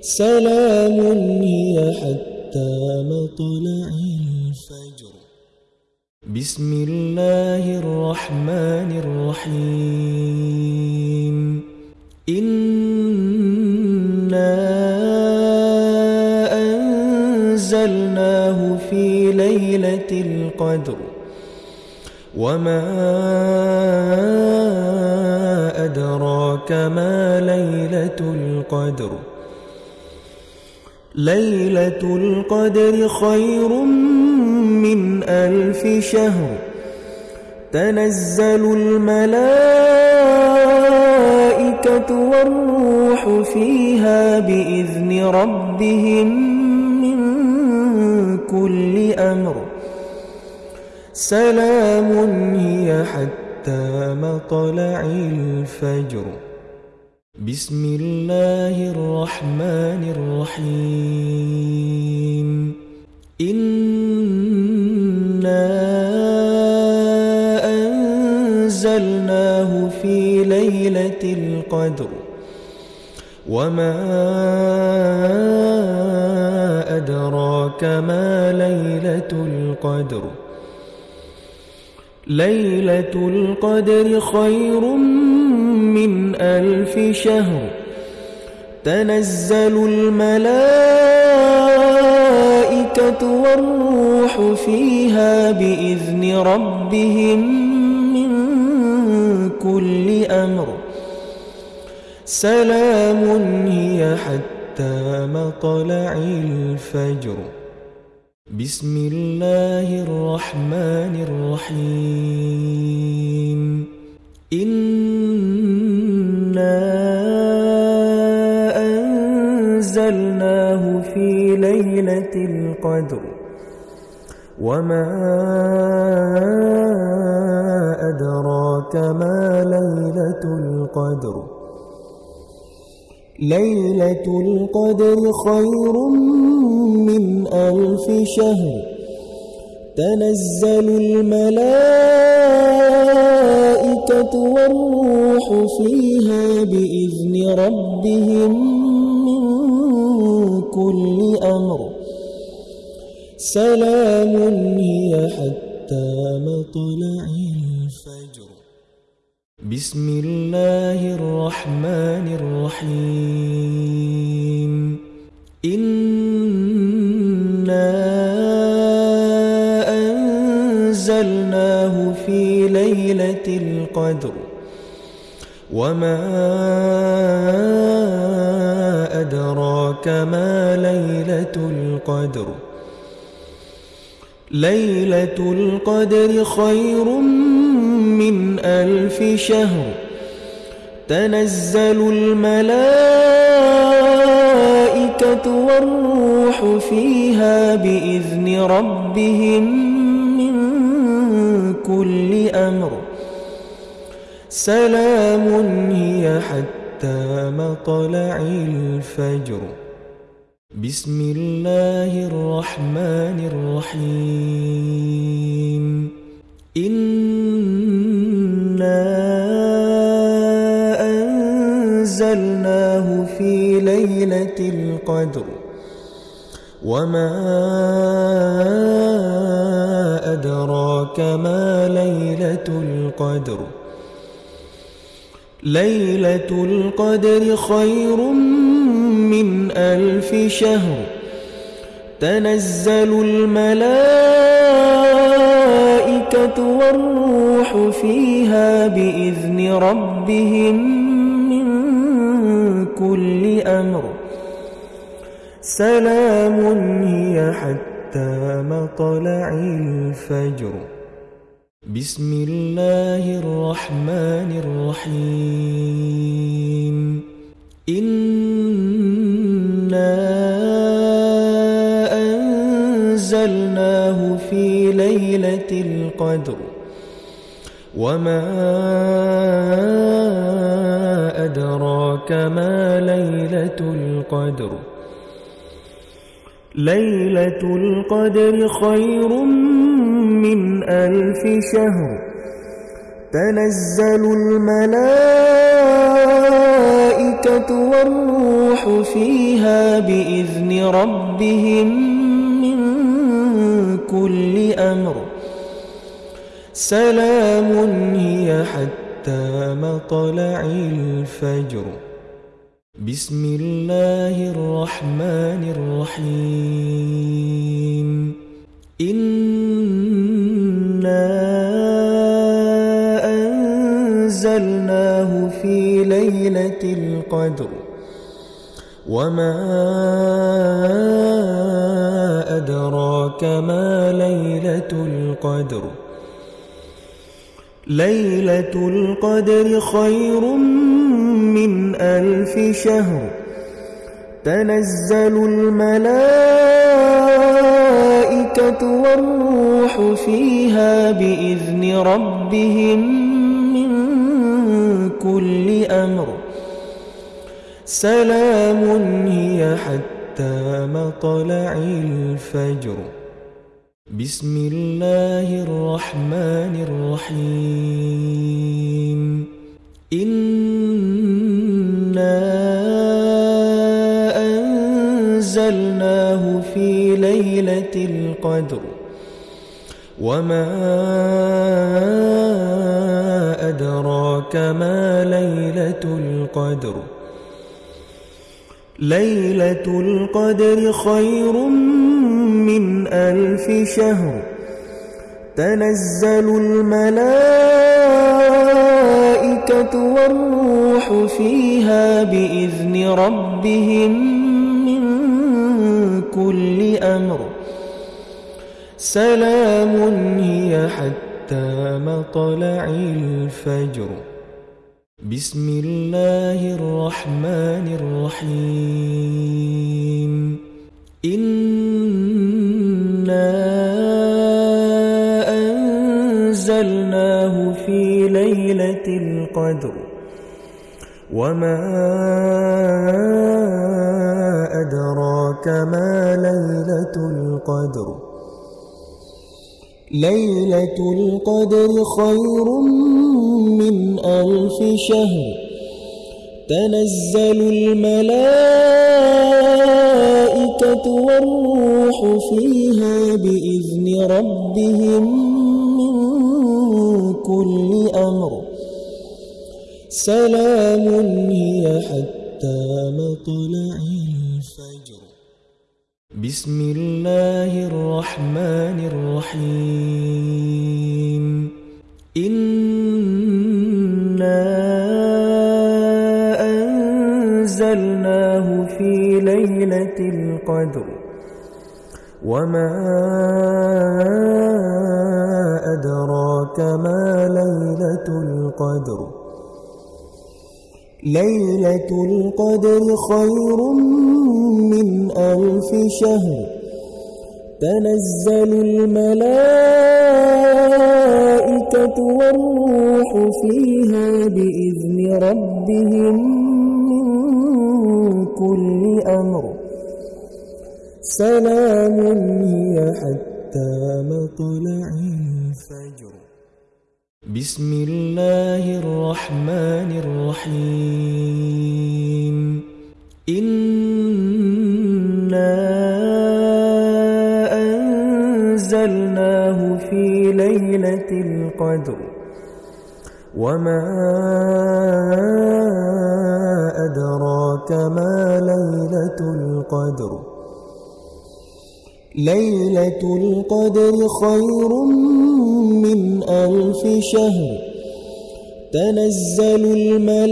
سلام هي حتى مطلع الفجر بسم الله الرحمن الرحيم إنا أنزلناه في ليلة القدر وما أدراك ما ليلة القدر ليلة القدر خير من ألف شهر. تنزل الملائكة والروح فيها بإذن ربهم من كل أمر. سلام هي حتى مطلع الفجر. بسم الله الرحمن الرحيم. إنا أنزلناه في ليلة القدر. وما أدراك ما ليلة القدر. ليلة القدر خير من ألف شهر تنزل الملائكة والروح فيها بإذن ربهم من كل أمر. سلام هي حتى مطلع الفجر. بسم الله الرحمن الرحيم. إنا أنزلناه في ليلة القدر وما أدراك ما ليلة القدر ليلة القدر خير من ألف شهر تنزل الملائكة والروح فيها بإذن ربهم من كل أمر. سلام هي حتى مطلع الفجر. بسم الله الرحمن الرحيم. إنا ليلة القدر وما أدراك ما ليلة القدر ليلة القدر خير من ألف شهر تنزل الملائكة والروح فيها بإذن ربهم كل أمر. سلام هي حتى مطلع الفجر. بسم الله الرحمن الرحيم. إنا أنزلناه في ليلة القدر. وما أدراك ما ليلة القدر. ليلة القدر خير من ألف شهر. تنزل الملائكة والروح فيها بإذن ربهم من كل أمر. سلام هي حتى مطلع الفجر. بسم الله الرحمن الرحيم. إنا أنزلناه في ليلة القدر. وما أدراك ما ليلة القدر. ليلة القدر خير من ألف شهر. تنزل الملائكة والروح فيها بإذن ربهم من كل أمر. سلام هي حتى مطلع الفجر. بسم الله الرحمن الرحيم. إِنَّا أنزلناه في ليلة القدر. وما أدراك ما ليلة القدر. ليلة القدر خير من ألف شهر. تنزل الملائكة والروح فيها بإذن ربهم كل أمر. سلام هي حتى مطلع الفجر. بسم الله الرحمن الرحيم. إنا أنزلناه في ليلة القدر. وما أدراك ما ليلة القدر. ليلة القدر خير من ألف شهر. تنزل الملائكة والروح فيها بإذن ربهم من كل أمر. سلام هي حتى مطلع الفجر. بسم الله الرحمن الرحيم. إنا أنزلناه في ليلة القدر. وما أدراك ما ليلة القدر. ليلة القدر خير من ألف شهر تنزل الملائكة والروح فيها بإذن ربهم من كل أمر. سلام هي حتى مطلع الفجر. بسم الله الرحمن الرحيم. إنا ليلة القدر. وما أدراك ما ليلة القدر. ليلة القدر خير من ألف شهر. تنزل الملائكة والروح فيها بإذن ربهم من كل أمر. سلام هي حتى مطلع الفجر. بسم الله الرحمن الرحيم. إنا أنزلناه في ليلة القدر. وما أدراك ما ليلة القدر. ليلة القدر خير من ألف شهر. تنزل الملائكة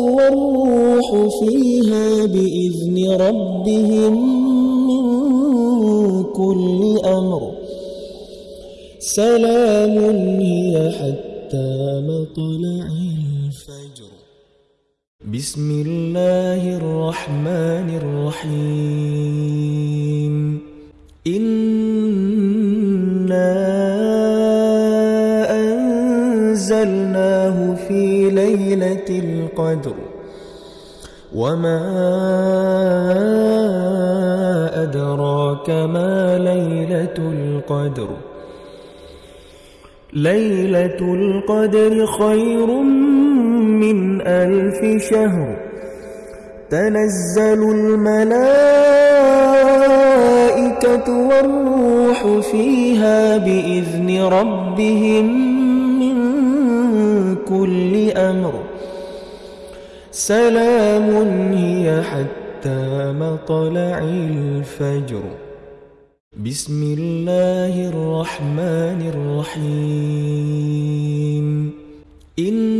والروح فيها بإذن ربهم من كل أمر. سلام هي حتى مطلع بسم الله الرحمن الرحيم إنا أنزلناه في ليلة القدر وما أدراك ما ليلة القدر ليلة القدر خير من ألف شهر. تنزل الملائكة والروح فيها بإذن ربهم من كل أمر. سلام هي حتى مطلع الفجر. بسم الله الرحمن الرحيم. إنا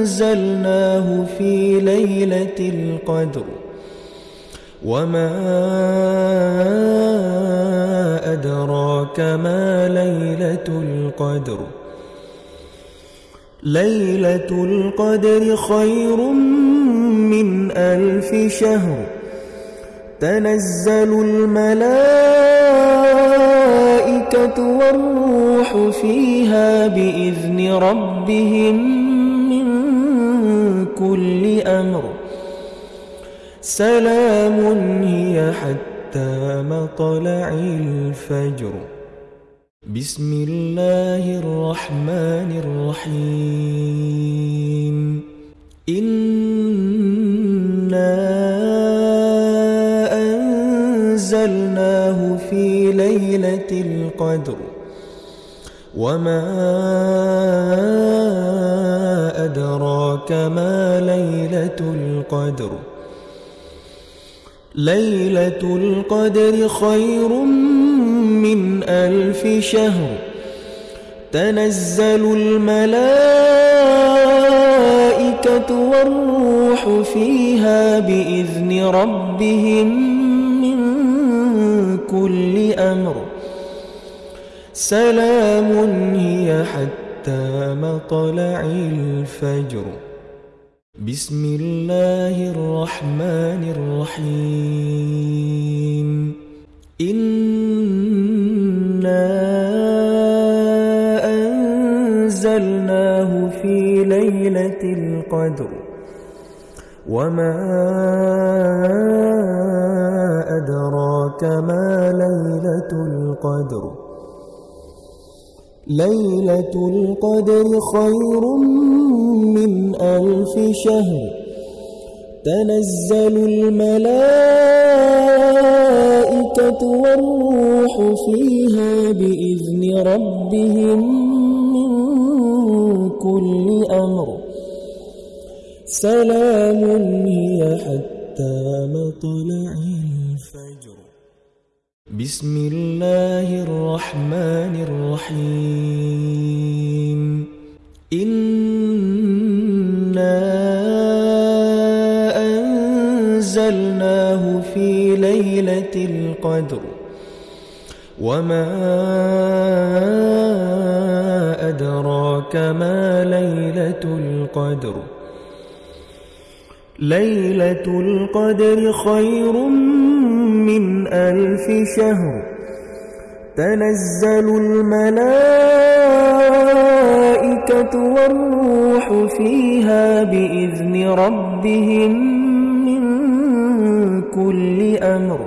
أنزلناه في ليلة القدر. وما أدراك ما ليلة القدر. ليلة القدر خير من ألف شهر تنزل الملائكة والروح فيها بإذن ربهم من كل أمر. سلام هي حتى مطلع الفجر. بسم الله الرحمن الرحيم. أنزلناه في ليلة القدر وما أدراك ما ليلة القدر ليلة القدر خير من ألف شهر تنزل الملائكة والروح فيها بإذن ربهم من كل أمر. سلام هي حتى مطلع الفجر. بسم الله الرحمن الرحيم. إنا أنزلناه في ليلة القدر. وما أدراك ما ليلة القدر ليلة القدر خير من ألف شهر تنزل الملائكة والروح فيها بإذن ربهم من كل أمر سلام هي حتى مطلع الفجر. بسم الله الرحمن الرحيم. إنا أنزلناه في ليلة القدر. وما أدراك ما ليلة القدر. ليلة القدر خير من ألف شهر. تنزل الملائكة والروح فيها بإذن ربهم من كل أمر.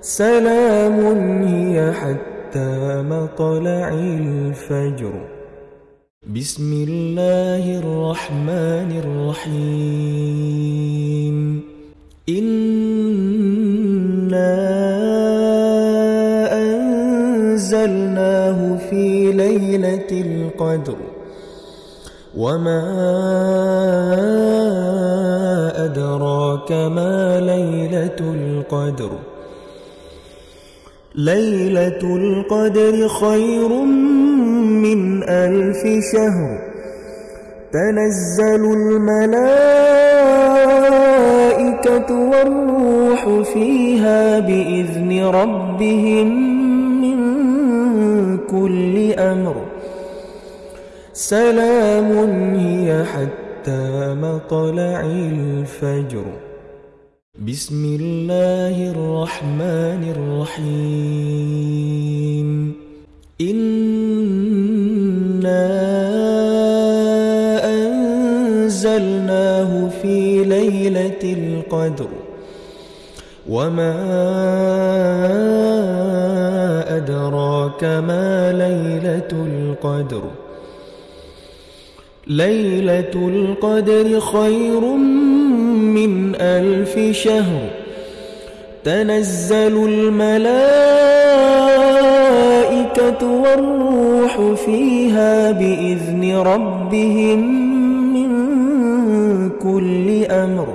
سلام هي حتى مطلع الفجر. بسم الله الرحمن الرحيم. إنا أنزلناه في ليلة القدر. وما أدراك ما ليلة القدر. ليلة القدر خير من ألف شهر تنزل الملائكة والروح فيها بإذن ربهم من كل أمر. سلام هي حتى مطلع الفجر. بسم الله الرحمن الرحيم. إنا ليلة القدر وما أدراك ما ليلة القدر ليلة القدر خير من ألف شهر تنزل الملائكة والروح فيها بإذن ربهم كل أمر.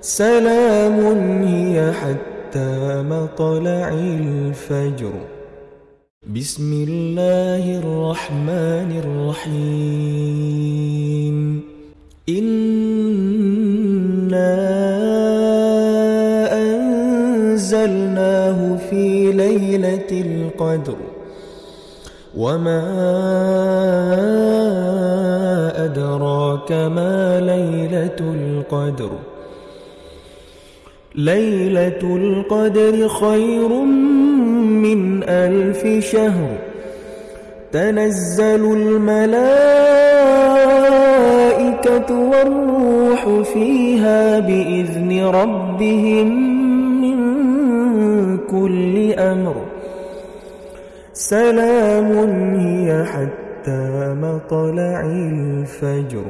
سلام هي حتى مطلع الفجر. بسم الله الرحمن الرحيم. إنا أنزلناه في ليلة القدر. وما أدراك ما ليلة القدر؟ ليلة القدر خير من ألف شهر. تنزل الملائكة والروح فيها بإذن ربهم من كل أمر. سلام هي حتى مطلع الفجر.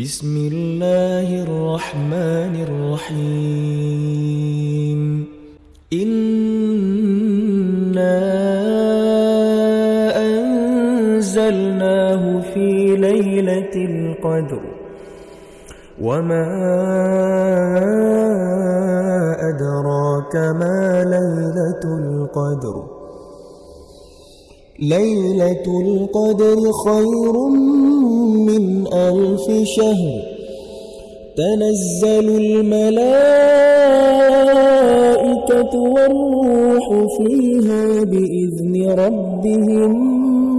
بسم الله الرحمن الرحيم. إنا أنزلناه في ليلة القدر. وما أدراك ما ليلة القدر. ليلة القدر خير من ألف شهر. تنزل الملائكة والروح فيها بإذن ربهم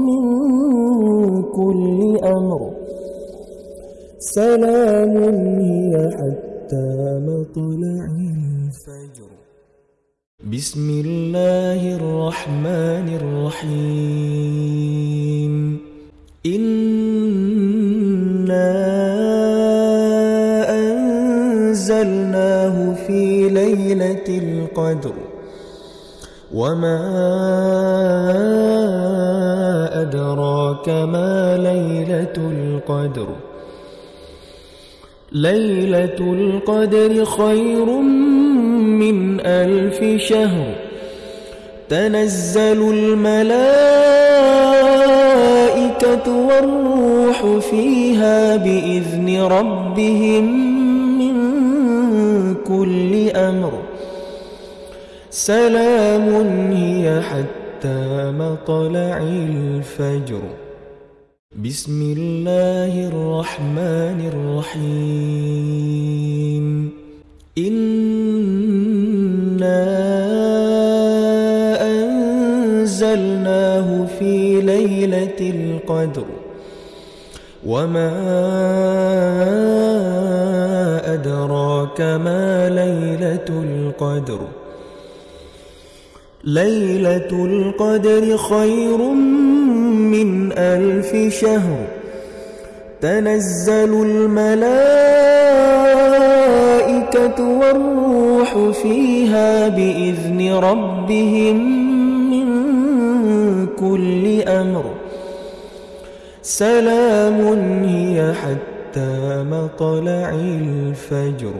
من كل أمر. سلام هي حتى مطلع الفجر بسم الله الرحمن الرحيم إنا أنزلناه في ليلة القدر وما أدراك ما ليلة القدر ليلة القدر خير من ألف شهر تنزل الملائكة والروح فيها بإذن ربهم من كل أمر. سلام هي حتى مطلع الفجر. بسم الله الرحمن الرحيم. إنا ليلة القدر. وما أدراك ما ليلة القدر. ليلة القدر خير من ألف شهر. تنزل الملائكة والروح فيها بإذن ربهم. كل أمر. سلام هي حتى مطلع الفجر.